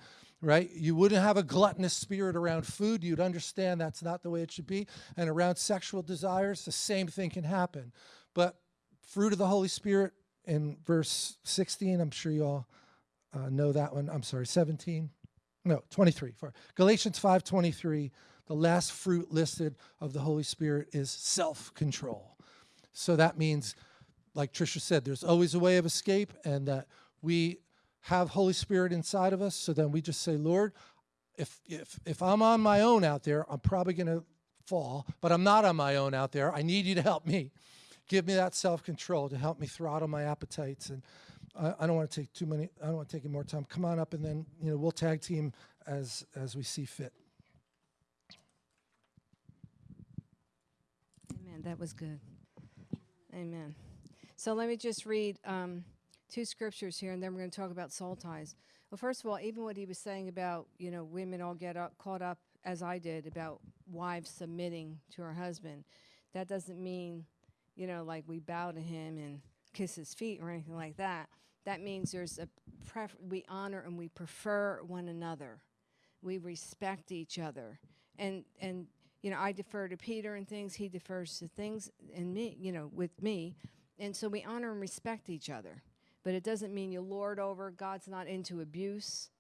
right? You wouldn't have a gluttonous spirit around food. You'd understand that's not the way it should be. And around sexual desires, the same thing can happen. But fruit of the Holy Spirit in verse 16, I'm sure you all uh, know that one. I'm sorry, 17 no, 23. For Galatians 5:23, the last fruit listed of the Holy Spirit is self-control. So that means, like Trisha said, there's always a way of escape, and that we have Holy Spirit inside of us. So then we just say, Lord, if if if I'm on my own out there, I'm probably going to fall, but I'm not on my own out there. I need you to help me. Give me that self-control to help me throttle my appetites and I, I don't want to take too many. I don't want to take any more time. Come on up, and then you know we'll tag team as as we see fit. Amen. That was good. Amen. So let me just read um, two scriptures here, and then we're going to talk about soul ties. Well, first of all, even what he was saying about you know women all get up, caught up as I did about wives submitting to her husband, that doesn't mean you know like we bow to him and kiss his feet or anything like that. That means there's a pref- we honor and we prefer one another. We respect each other. And and you know, I defer to Peter and things, he defers to things and me, you know, with me. And so we honor and respect each other. But it doesn't mean you lord over. God's not into abuse,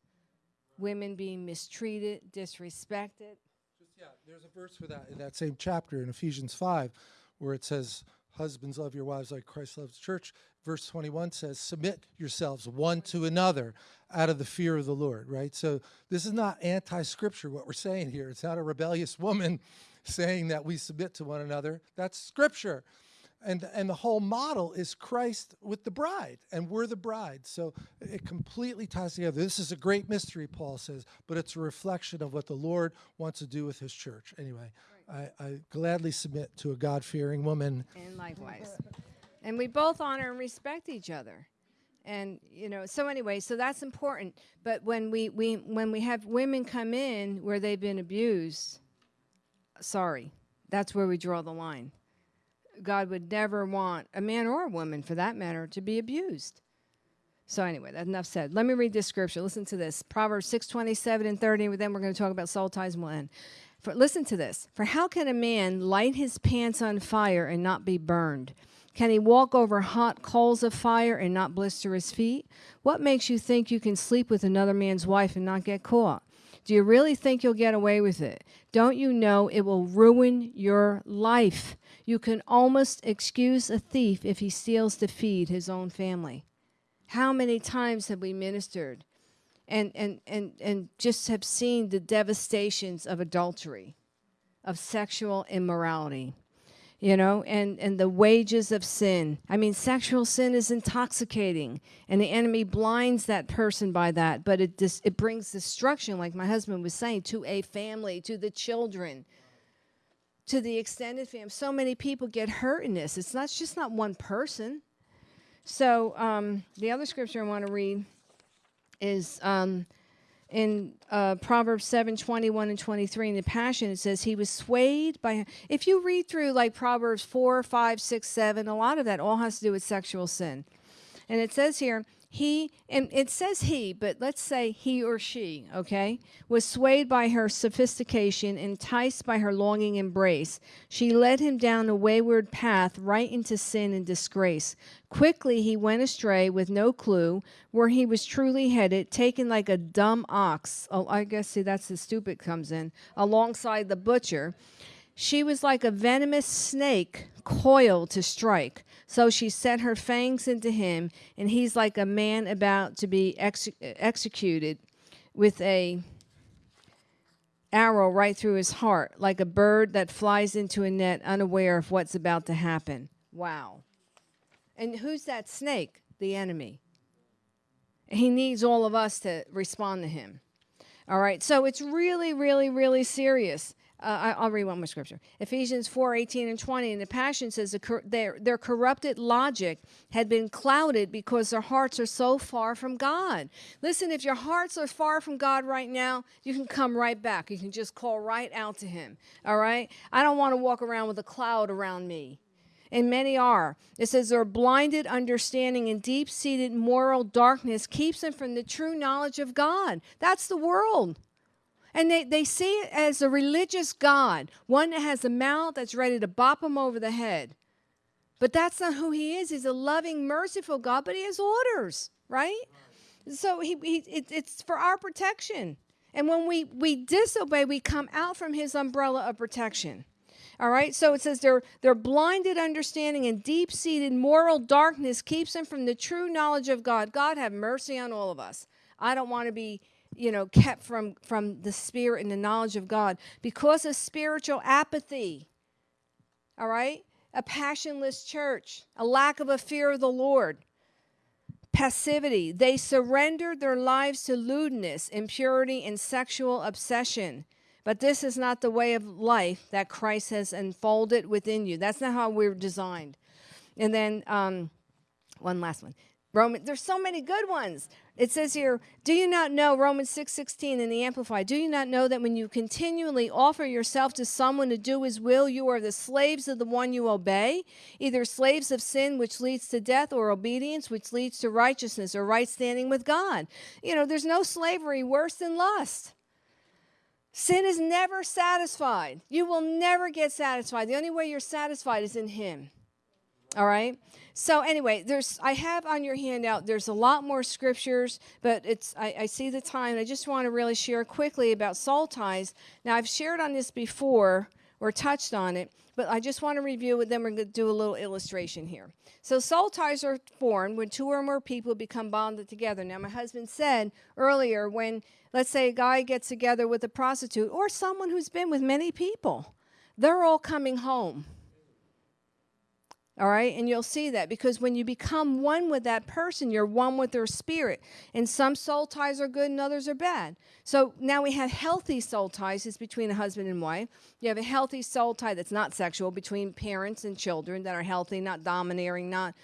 women being mistreated, disrespected. Just, yeah, there's a verse for that in that same chapter in Ephesians 5 where it says, Husbands, love your wives like Christ loves the church. Verse 21 says, Submit yourselves one to another out of the fear of the Lord, right? So this is not anti scripture, what we're saying here. It's not a rebellious woman saying that we submit to one another. That's scripture. And, and the whole model is Christ with the bride, and we're the bride. So it completely ties together. This is a great mystery, Paul says, but it's a reflection of what the Lord wants to do with his church. Anyway, I, I gladly submit to a God fearing woman. And likewise. and we both honor and respect each other. And you know, so anyway, so that's important. But when we, we when we have women come in where they've been abused, sorry, that's where we draw the line. God would never want a man or a woman, for that matter, to be abused. So anyway, that enough said. Let me read this scripture. Listen to this. Proverbs 6, 27 and 30. And then we're going to talk about soul ties and we'll end. For, listen to this. For how can a man light his pants on fire and not be burned? Can he walk over hot coals of fire and not blister his feet? What makes you think you can sleep with another man's wife and not get caught? Do you really think you'll get away with it? Don't you know it will ruin your life? You can almost excuse a thief if he steals to feed his own family. How many times have we ministered and, and, and, and just have seen the devastations of adultery, of sexual immorality? you know, and, and the wages of sin. I mean, sexual sin is intoxicating, and the enemy blinds that person by that, but it, dis- it brings destruction, like my husband was saying, to a family, to the children, to the extended family. So many people get hurt in this. It's not it's just not one person. So um, the other scripture I want to read is um, in uh, Proverbs 7 21 and 23 in the Passion, it says, He was swayed by. If you read through like Proverbs 4, 5, 6, 7, a lot of that all has to do with sexual sin. And it says here, he, and it says he, but let's say he or she, okay, was swayed by her sophistication, enticed by her longing embrace. She led him down a wayward path right into sin and disgrace. Quickly he went astray with no clue where he was truly headed, taken like a dumb ox. Oh, I guess, see, that's the stupid comes in, alongside the butcher. She was like a venomous snake coiled to strike. So she set her fangs into him, and he's like a man about to be ex- executed with a arrow right through his heart, like a bird that flies into a net unaware of what's about to happen. Wow. And who's that snake? The enemy. He needs all of us to respond to him. All right, so it's really, really, really serious. Uh, I, will read one more scripture. Ephesians 4 18 and 20. And the Passion says their, their corrupted logic had been clouded because their hearts are so far from God. Listen, if your hearts are far from God right now, you can come right back. You can just call right out to Him. All right? I don't want to walk around with a cloud around me. And many are. It says their blinded understanding and deep seated moral darkness keeps them from the true knowledge of God. That's the world. And they, they see it as a religious God, one that has a mouth that's ready to bop them over the head. But that's not who he is. He's a loving, merciful God, but he has orders, right? So he, he it, it's for our protection. And when we, we disobey, we come out from his umbrella of protection. All right, so it says their, their blinded understanding and deep seated moral darkness keeps them from the true knowledge of God. God, have mercy on all of us. I don't want to be you know kept from from the spirit and the knowledge of god. Because of spiritual apathy all right? A passionless church a lack of a fear of the lord passivity. They surrendered their lives to lewdness impurity and sexual obsession. But this is not the way of life that christ has unfolded within you. That's not how we're designed. And then um, one last one. Roman, there's so many good ones. It says here, do you not know, Romans 6 16 in the Amplified, do you not know that when you continually offer yourself to someone to do his will, you are the slaves of the one you obey? Either slaves of sin, which leads to death, or obedience, which leads to righteousness or right standing with God. You know, there's no slavery worse than lust. Sin is never satisfied. You will never get satisfied. The only way you're satisfied is in Him. All right? So anyway, there's I have on your handout. There's a lot more scriptures, but it's I, I see the time. I just want to really share quickly about soul ties. Now I've shared on this before or touched on it, but I just want to review it. Then we're going to do a little illustration here. So soul ties are formed when two or more people become bonded together. Now my husband said earlier when let's say a guy gets together with a prostitute or someone who's been with many people, they're all coming home all right, and you'll see that because when you become one with that person, you're one with their spirit. And some soul ties are good and others are bad. So now we have healthy soul ties, is between a husband and wife. You have a healthy soul tie that's not sexual between parents and children that are healthy, not domineering, not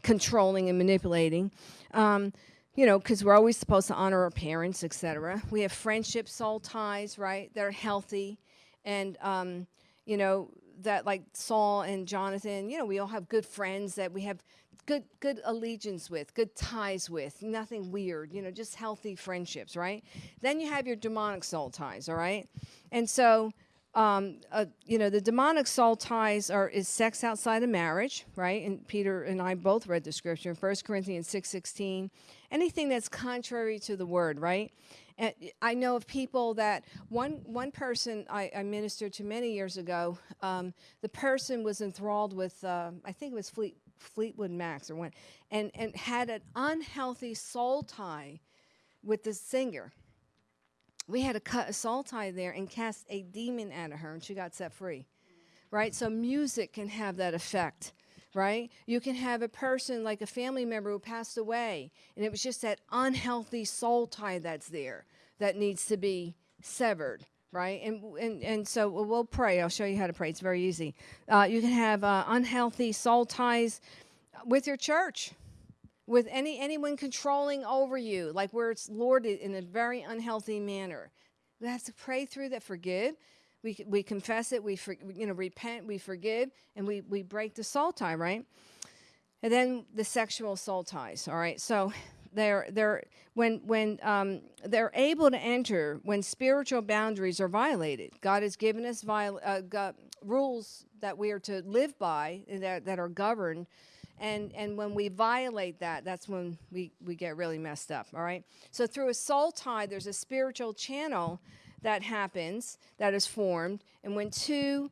controlling and manipulating. Um, you know, because we're always supposed to honor our parents, etc. We have friendship soul ties, right, that are healthy. And, um, you know, that like Saul and Jonathan, you know, we all have good friends that we have good good allegiance with, good ties with, nothing weird, you know, just healthy friendships, right? Then you have your demonic soul ties, all right? And so um, uh, you know, the demonic soul ties are is sex outside of marriage, right? And Peter and I both read the scripture in 1 Corinthians 6 Anything that's contrary to the word, right? And I know of people that one one person I, I ministered to many years ago. Um, the person was enthralled with uh, I think it was Fleet, Fleetwood Macs or one, and and had an unhealthy soul tie with the singer we had to cut a soul tie there and cast a demon out of her, and she got set free. Right? So, music can have that effect. Right? You can have a person like a family member who passed away, and it was just that unhealthy soul tie that's there that needs to be severed. Right? And, and, and so we'll pray. I'll show you how to pray. It's very easy. Uh, you can have uh, unhealthy soul ties with your church with any anyone controlling over you, like where it's lorded in a very unhealthy manner. We have to pray through that, forgive. We, we confess it, we for, you know repent, we forgive, and we, we break the soul tie, right? And then the sexual soul ties, all right? So they're they're when when um, they're able to enter when spiritual boundaries are violated. God has given us viol- uh, rules that we are to live by that that are governed and and when we violate that that's when we we get really messed up all right so through a soul tie there's a spiritual channel that happens that is formed. And when two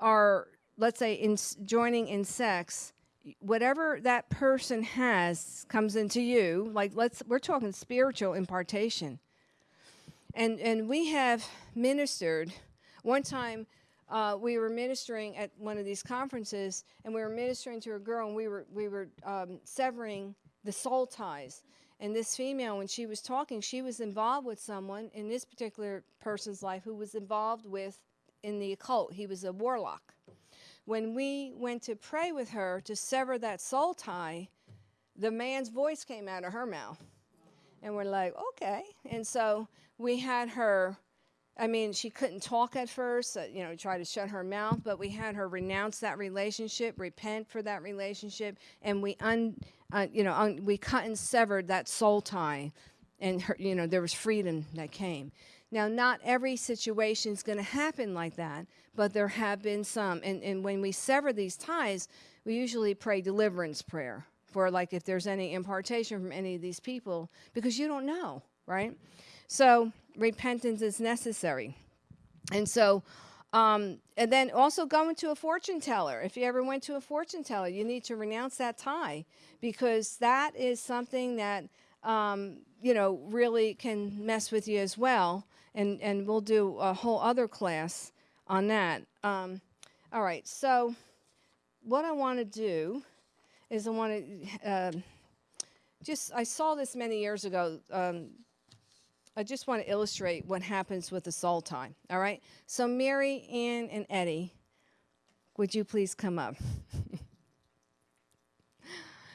are let's say in joining in sex whatever that person has comes into you like let's we're talking spiritual impartation. And and we have ministered. One time uh, we were ministering at one of these conferences, and we were ministering to a girl, and we were we were um, severing the soul ties. And this female, when she was talking, she was involved with someone in this particular person's life who was involved with in the occult. He was a warlock. When we went to pray with her to sever that soul tie, the man's voice came out of her mouth. And we're like, okay. And so we had her I mean, she couldn't talk at first, uh, you know, try to shut her mouth, but we had her renounce that relationship, repent for that relationship, and we un, uh, you know, un, we cut and severed that soul tie, and her, you know, there was freedom that came. Now, not every situation is going to happen like that, but there have been some. And, and when we sever these ties, we usually pray deliverance prayer for, like, if there's any impartation from any of these people, because you don't know, right? So repentance is necessary. And so, um, and then also going to a fortune teller. If you ever went to a fortune teller, you need to renounce that tie because that is something that, um, you know, really can mess with you as well. And, and we'll do a whole other class on that. Um, all right, so what I want to do is I want to uh, just, I saw this many years ago. I just want to illustrate what happens with the soul time, All right. So Mary, Ann, and Eddie, would you please come up?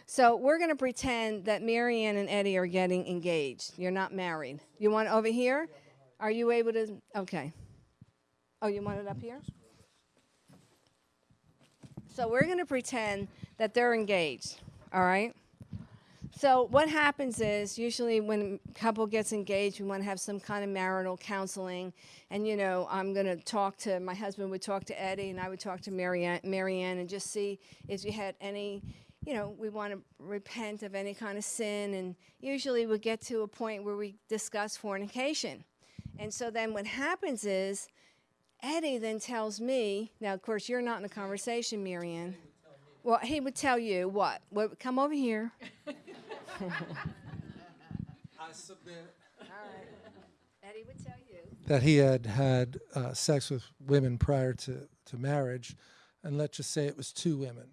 so we're going to pretend that Mary Ann and Eddie are getting engaged. You're not married. You want over here? Are you able to? Okay. Oh, you want it up here? So we're going to pretend that they're engaged. All right. So what happens is usually when a couple gets engaged, we want to have some kind of marital counseling. And you know, I'm going to talk to my husband would talk to Eddie, and I would talk to Marianne, Marianne, and just see if you had any. You know, we want to repent of any kind of sin, and usually we get to a point where we discuss fornication. And so then what happens is, Eddie then tells me. Now, of course, you're not in the conversation, Marianne. Well, he would tell you what? What? Come over here. I submit. All right. Eddie would tell you. That he had had uh, sex with women prior to, to marriage, and let's just say it was two women.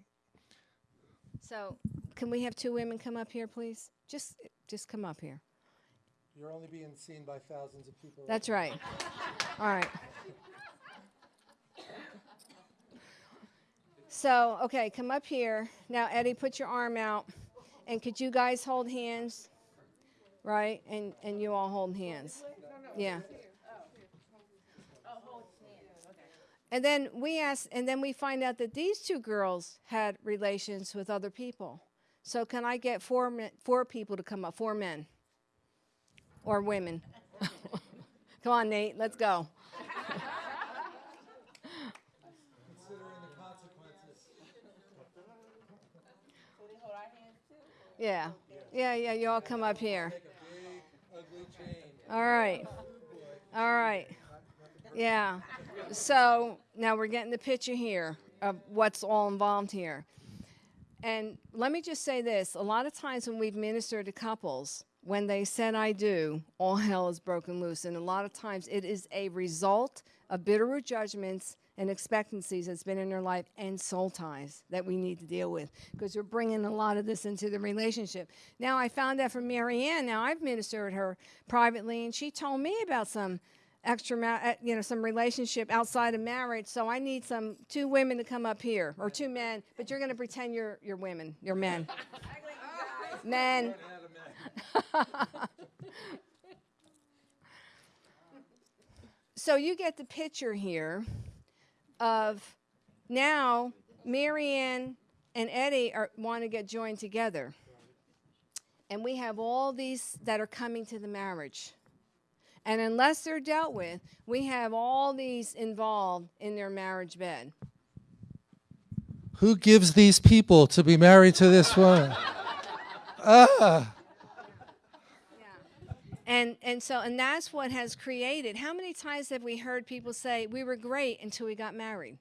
So, can we have two women come up here, please? Just, just come up here. You're only being seen by thousands of people. That's right. All right. So, okay, come up here. Now, Eddie, put your arm out. And could you guys hold hands? Right? And and you all hold hands. Yeah. and then we ask, and then we find out that these two girls had relations with other people. So can I get four men, four people to come up, four men or women? come on, Nate, let's go. Yeah, yeah, yeah. You all come up here. All right, all right. Yeah. So now we're getting the picture here of what's all involved here. And let me just say this a lot of times when we've ministered to couples, when they said I do, all hell is broken loose. And a lot of times it is a result of bitter judgments and expectancies that's been in their life and soul ties that we need to deal with because we're bringing a lot of this into the relationship. Now, I found that from Marianne, now I've ministered her privately, and she told me about some extra, uh, you know, some relationship outside of marriage. So I need some two women to come up here or two men, but you're going to pretend you're you're women, you're men. men. so you get the picture here of now Marianne and Eddie are, want to get joined together. And we have all these that are coming to the marriage. And unless they're dealt with, we have all these involved in their marriage bed. Who gives these people to be married to this woman? ah. And and so and that's what has created. How many times have we heard people say we were great until we got married?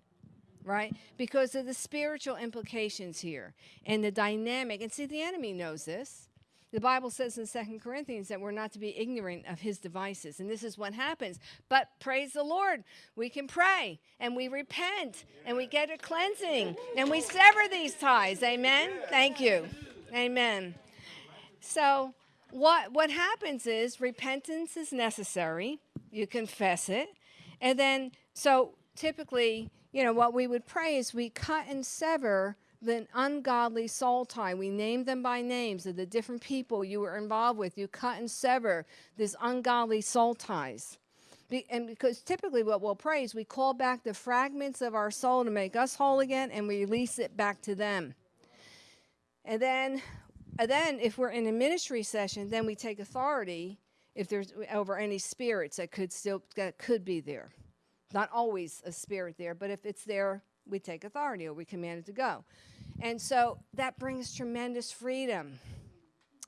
Right? Because of the spiritual implications here and the dynamic. And see the enemy knows this. The Bible says in Second Corinthians that we're not to be ignorant of his devices. And this is what happens. But praise the Lord, we can pray and we repent and we get a cleansing and we sever these ties. Amen. Thank you. Amen. So what what happens is repentance is necessary. You confess it. And then so typically, you know, what we would pray is we cut and sever the ungodly soul tie. We name them by names of the different people you were involved with. You cut and sever these ungodly soul ties. Be, and because typically what we'll pray is we call back the fragments of our soul to make us whole again and we release it back to them. And then, and then if we're in a ministry session, then we take authority if there's uh, over any spirits that could still that could be there. Not always a spirit there, but if it's there, we take authority or we command it to go. And so that brings tremendous freedom.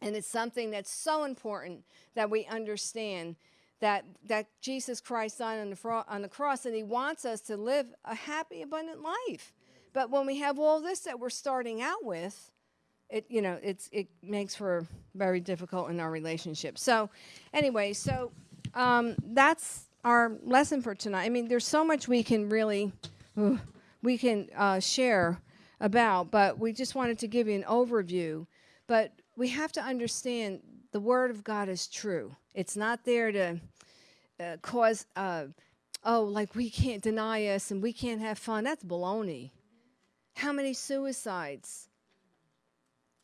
And it's something that's so important that we understand that, that Jesus Christ died on the, on the cross and he wants us to live a happy, abundant life. But when we have all this that we're starting out with, it you know it's it makes for very difficult in our relationship. So, anyway, so um, that's our lesson for tonight. I mean, there's so much we can really we can uh, share about, but we just wanted to give you an overview. But we have to understand the Word of God is true. It's not there to uh, cause, uh, oh, like we can't deny us and we can't have fun. That's baloney. How many suicides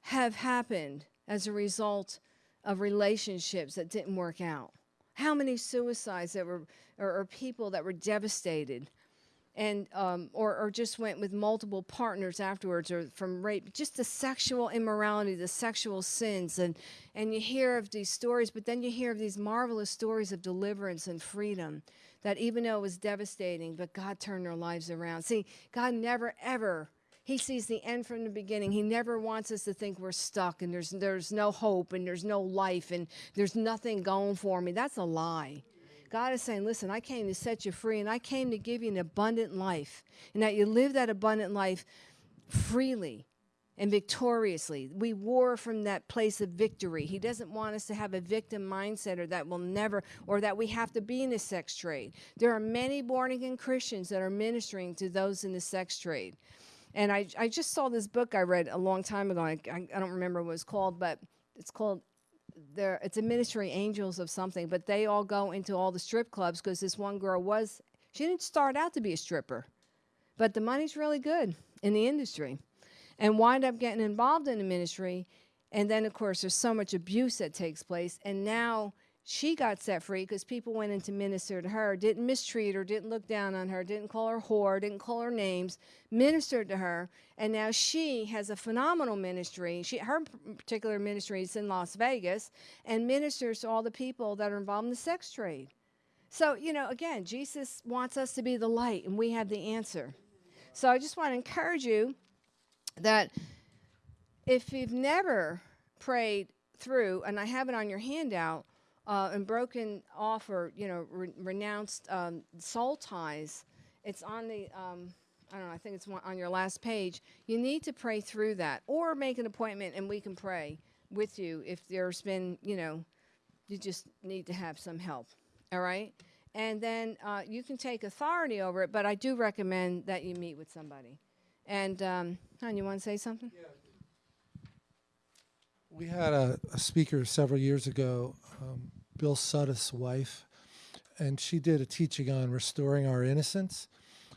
have happened as a result of relationships that didn't work out? How many suicides that were, or, or people that were devastated and um, or, or just went with multiple partners afterwards or from rape just the sexual immorality the sexual sins and and you hear of these stories but then you hear of these marvelous stories of deliverance and freedom that even though it was devastating but god turned their lives around see god never ever he sees the end from the beginning. He never wants us to think we're stuck and there's there's no hope and there's no life and there's nothing going for me. That's a lie. God is saying, listen, I came to set you free and I came to give you an abundant life. And that you live that abundant life freely and victoriously. We war from that place of victory. He doesn't want us to have a victim mindset or that will never, or that we have to be in the sex trade. There are many born again Christians that are ministering to those in the sex trade. And I, I just saw this book I read a long time ago. I, I, I don't remember what it's called, but it's called there it's a ministry angels of something. But they all go into all the strip clubs because this one girl was she didn't start out to be a stripper but the money's really good in the industry and wind up getting involved in the ministry. And then of course there's so much abuse that takes place. And now she got set free because people went in to minister to her, didn't mistreat her, didn't look down on her, didn't call her whore, didn't call her names, ministered to her, and now she has a phenomenal ministry. She her particular ministry is in Las Vegas and ministers to all the people that are involved in the sex trade. So, you know, again, Jesus wants us to be the light, and we have the answer. So I just want to encourage you that if you've never prayed through, and I have it on your handout, uh, and broken off or you know re- renounced um, soul ties, it's on the um, I don't know. I think it's on your last page. You need to pray through that, or make an appointment, and we can pray with you if there's been you know you just need to have some help. All right. And then uh, you can take authority over it, but I do recommend that you meet with somebody. And, um, you want to say something? We had a, a speaker several years ago, um, Bill Suttis' wife, and she did a teaching on restoring our innocence.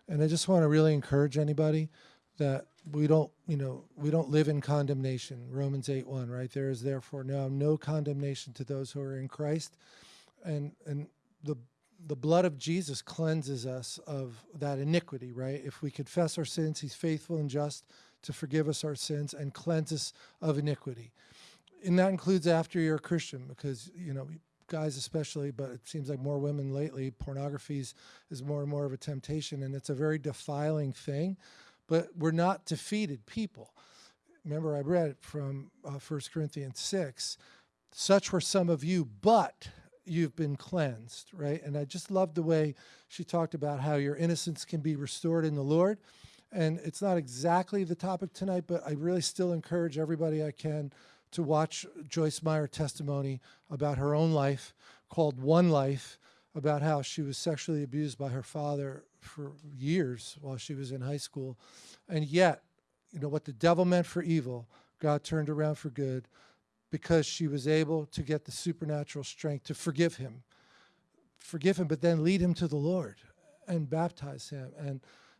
And I just want to really encourage anybody that we don't, you know, we don't live in condemnation. Romans 8 1, right? There is therefore now no condemnation to those who are in Christ. And and the the blood of Jesus cleanses us of that iniquity, right? If we confess our sins, he's faithful and just to forgive us our sins and cleanse us of iniquity. And that includes after you're a Christian, because, you know, guys especially, but it seems like more women lately, pornography is, more and more of a temptation, and it's a very defiling thing. But we're not defeated people. Remember, I read from uh, 1 Corinthians 6 such were some of you, but you've been cleansed, right? And I just love the way she talked about how your innocence can be restored in the Lord. And it's not exactly the topic tonight, but I really still encourage everybody I can to watch Joyce Meyer testimony about her own life called One Life, about how she was sexually abused by her father for years while she was in high school. And yet, you know, what the devil meant for evil, God turned around for good because she was able to get the supernatural strength to forgive him. Forgive him, but then lead him to the Lord and baptize him and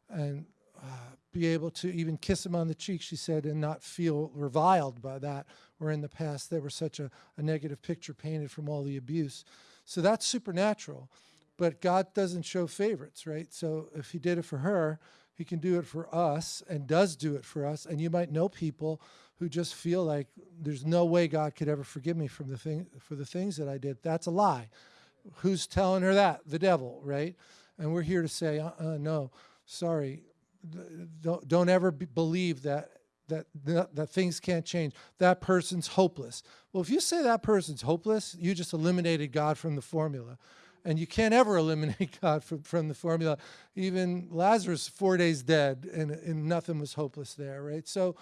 and uh, be able to even kiss him on the cheek, she said, and not feel reviled by that, where in the past there was such a, a negative picture painted from all the abuse. So that's supernatural. But God doesn't show favorites, right? So if he did it for her, he can do it for us and does do it for us. And you might know people who just feel like there's no way God could ever forgive me from the thing for the things that I did. That's a lie. Who's telling her that? The devil, right? And we're here to say, uh, uh no, sorry, don't, don't ever be, believe that, that, that things can't change. That person's hopeless. Well, if you say that person's hopeless, you just eliminated God from the formula. And you can't ever eliminate God from, from the formula. Even Lazarus, four days dead, and, and nothing was hopeless there, right? So,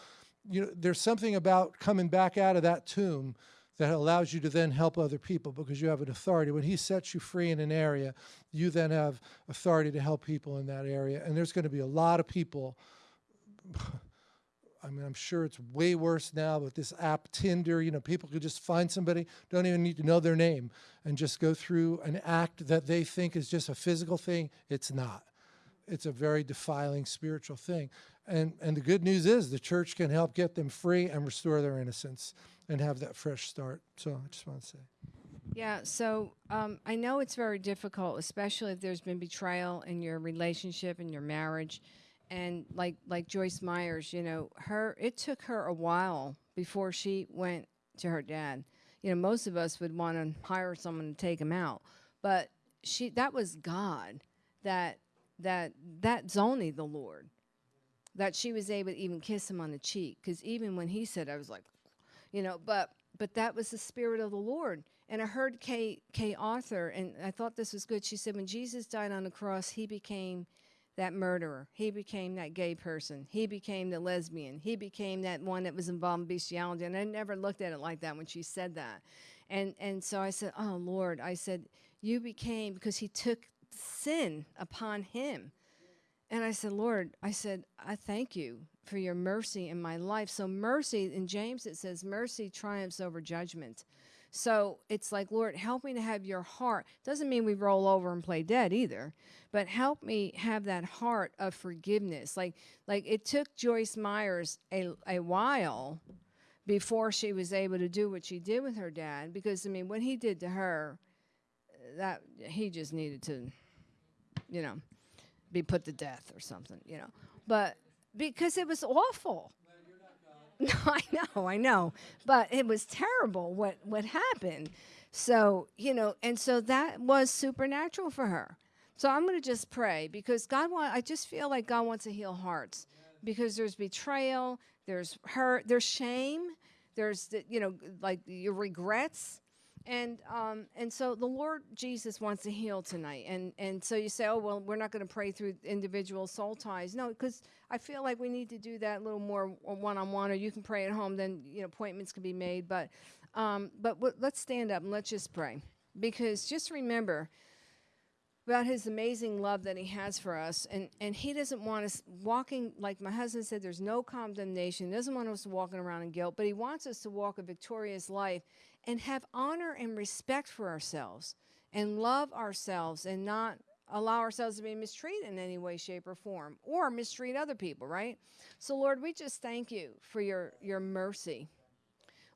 you know, there's something about coming back out of that tomb that allows you to then help other people because you have an authority. When he sets you free in an area, you then have authority to help people in that area. And there's going to be a lot of people. I mean, I'm sure it's way worse now with this app Tinder. You know, people could just find somebody, don't even need to know their name, and just go through an act that they think is just a physical thing. It's not. It's a very defiling spiritual thing. And, and the good news is the church can help get them free and restore their innocence and have that fresh start. So I just want to say. Yeah, so um, I know it's very difficult, especially if there's been betrayal in your relationship and your marriage, and like like Joyce Meyers, you know, her it took her a while before she went to her dad. You know, most of us would want to hire someone to take him out, but she that was God that that that's only the Lord that she was able to even kiss him on the cheek because even when he said, I was like, you know, but but that was the spirit of the Lord. And I heard Kay Kay Arthur, and I thought this was good. She said, when Jesus died on the cross, he became that murderer. He became that gay person. He became the lesbian. He became that one that was involved in bestiality. And I never looked at it like that when she said that. And and so I said, Oh Lord, I said, you became because he took sin upon him. And I said, Lord, I said, I thank you for your mercy in my life. So, mercy, in James, it says, mercy triumphs over judgment. So it's like, Lord, help me to have your heart. Doesn't mean we roll over and play dead either, but help me have that heart of forgiveness. Like, like it took Joyce Meyers a, a while before she was able to do what she did with her dad, because I mean, what he did to her, that he just needed to, you know, be put to death or something, you know. But because it was awful. No, I know, I know, but it was terrible what what happened. So you know, and so that was supernatural for her. So I'm going to just pray because God want. I just feel like God wants to heal hearts because there's betrayal, there's hurt, there's shame, there's the, you know like your regrets and um, and so the Lord Jesus wants to heal tonight, and and so you say, oh well, we're not going to pray through individual soul ties, no, because I feel like we need to do that a little more one on one, or you can pray at home. Then you know appointments can be made, but um, but let's stand up and let's just pray, because just remember about his amazing love that he has for us. And and he doesn't want us walking like my husband said there's no condemnation. He doesn't want us walking around in guilt but he wants us to walk a victorious life and have honor and respect for ourselves and love ourselves and not allow ourselves to be mistreated in any way shape or form or mistreat other people right? So lord we just thank you for your your mercy.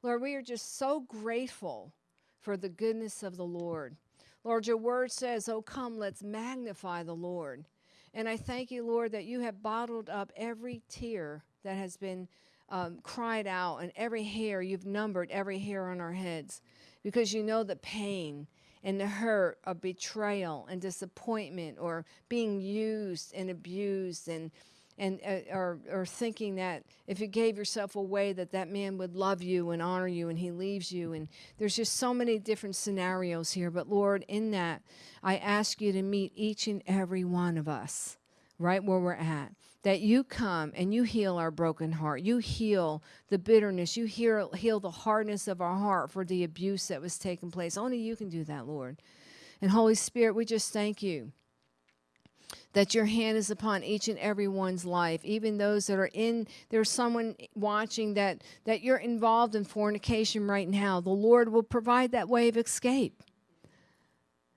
Lord we are just so grateful for the goodness of the lord. Lord your word says oh come let's magnify the lord. And i thank you lord that you have bottled up every tear that has been um, cried out, and every hair, you've numbered every hair on our heads because you know the pain and the hurt of betrayal and disappointment or being used and abused and and uh, or, or thinking that if you gave yourself away that that man would love you and honor you and he leaves you. And there's just so many different scenarios here but lord in that i ask you to meet each and every one of us right where we're at that you come and you heal our broken heart. You heal the bitterness. You heal, heal the hardness of our heart for the abuse that was taking place. Only you can do that, Lord. And Holy Spirit, we just thank you that your hand is upon each and every one's life even those that are in there's someone watching that that you're involved in fornication right now the lord will provide that way of escape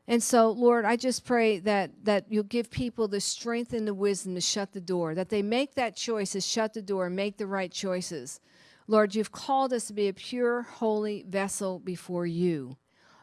and so, Lord, I just pray that that you'll give people the strength and the wisdom to shut the door, that they make that choice to shut the door and make the right choices. Lord, you've called us to be a pure, holy vessel before you.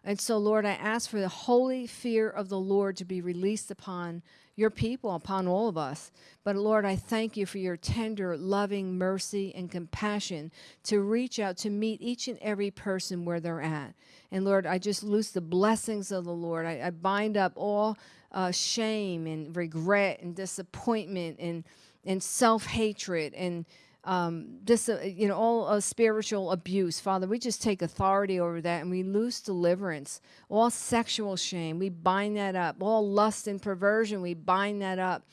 And so, Lord, I ask for the holy fear of the Lord to be released upon your people, upon all of us. But, Lord, I thank you for your tender, loving mercy and compassion to reach out to meet each and every person where they're at. And, Lord, I just loose the blessings of the Lord. I, I bind up all uh, shame and regret and disappointment and, and self hatred and um, this, uh, you know, all uh, spiritual abuse. Father, we just take authority over that and we lose deliverance. All sexual shame, we bind that up. All lust and perversion, we bind that up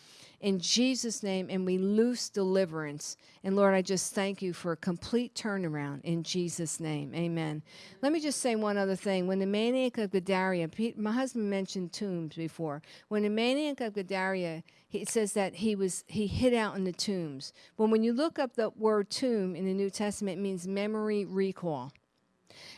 in Jesus' name, and we loose deliverance. And Lord, I just thank you for a complete turnaround in Jesus' name. Amen. Let me just say one other thing. When the maniac of Gadara, my husband mentioned tombs before. When the maniac of Gadara, he says that he was he hid out in the tombs. But when you look up the word tomb in the New Testament, it means memory recall.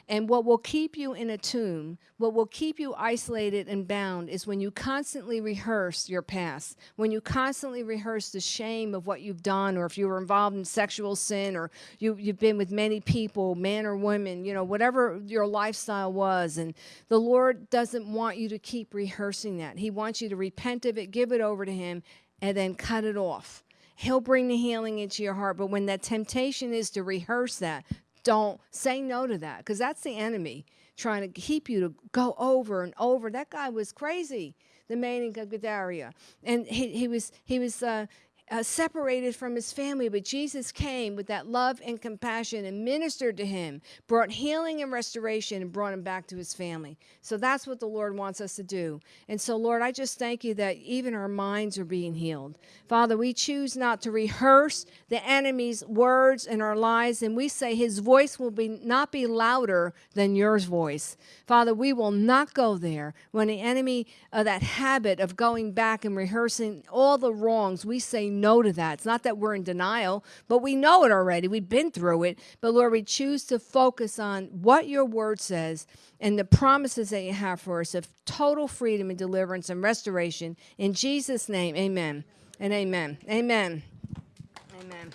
And what will keep you in a tomb, what will keep you isolated and bound, is when you constantly rehearse your past, when you constantly rehearse the shame of what you've done, or if you were involved in sexual sin, or you, you've been with many people, men or women, you know, whatever your lifestyle was. And the Lord doesn't want you to keep rehearsing that. He wants you to repent of it, give it over to Him, and then cut it off. He'll bring the healing into your heart. But when that temptation is to rehearse that, don't say no to that because that's the enemy trying to keep you to go over and over. That guy was crazy, the man in Gadara, and he, he was he was uh, uh, separated from his family, but Jesus came with that love and compassion and ministered to him, brought healing and restoration, and brought him back to his family. So that's what the Lord wants us to do. And so, Lord, I just thank you that even our minds are being healed. Father, we choose not to rehearse the enemy's words in our lives, and we say his voice will be not be louder than yours voice. Father, we will not go there. When the enemy, uh, that habit of going back and rehearsing all the wrongs, we say no to that. It's not that we're in denial, but we know it already. We've been through it. But Lord, we choose to focus on what your word says and the promises that you have for us of total freedom and deliverance and restoration. In Jesus' name, amen and amen. Amen. Amen.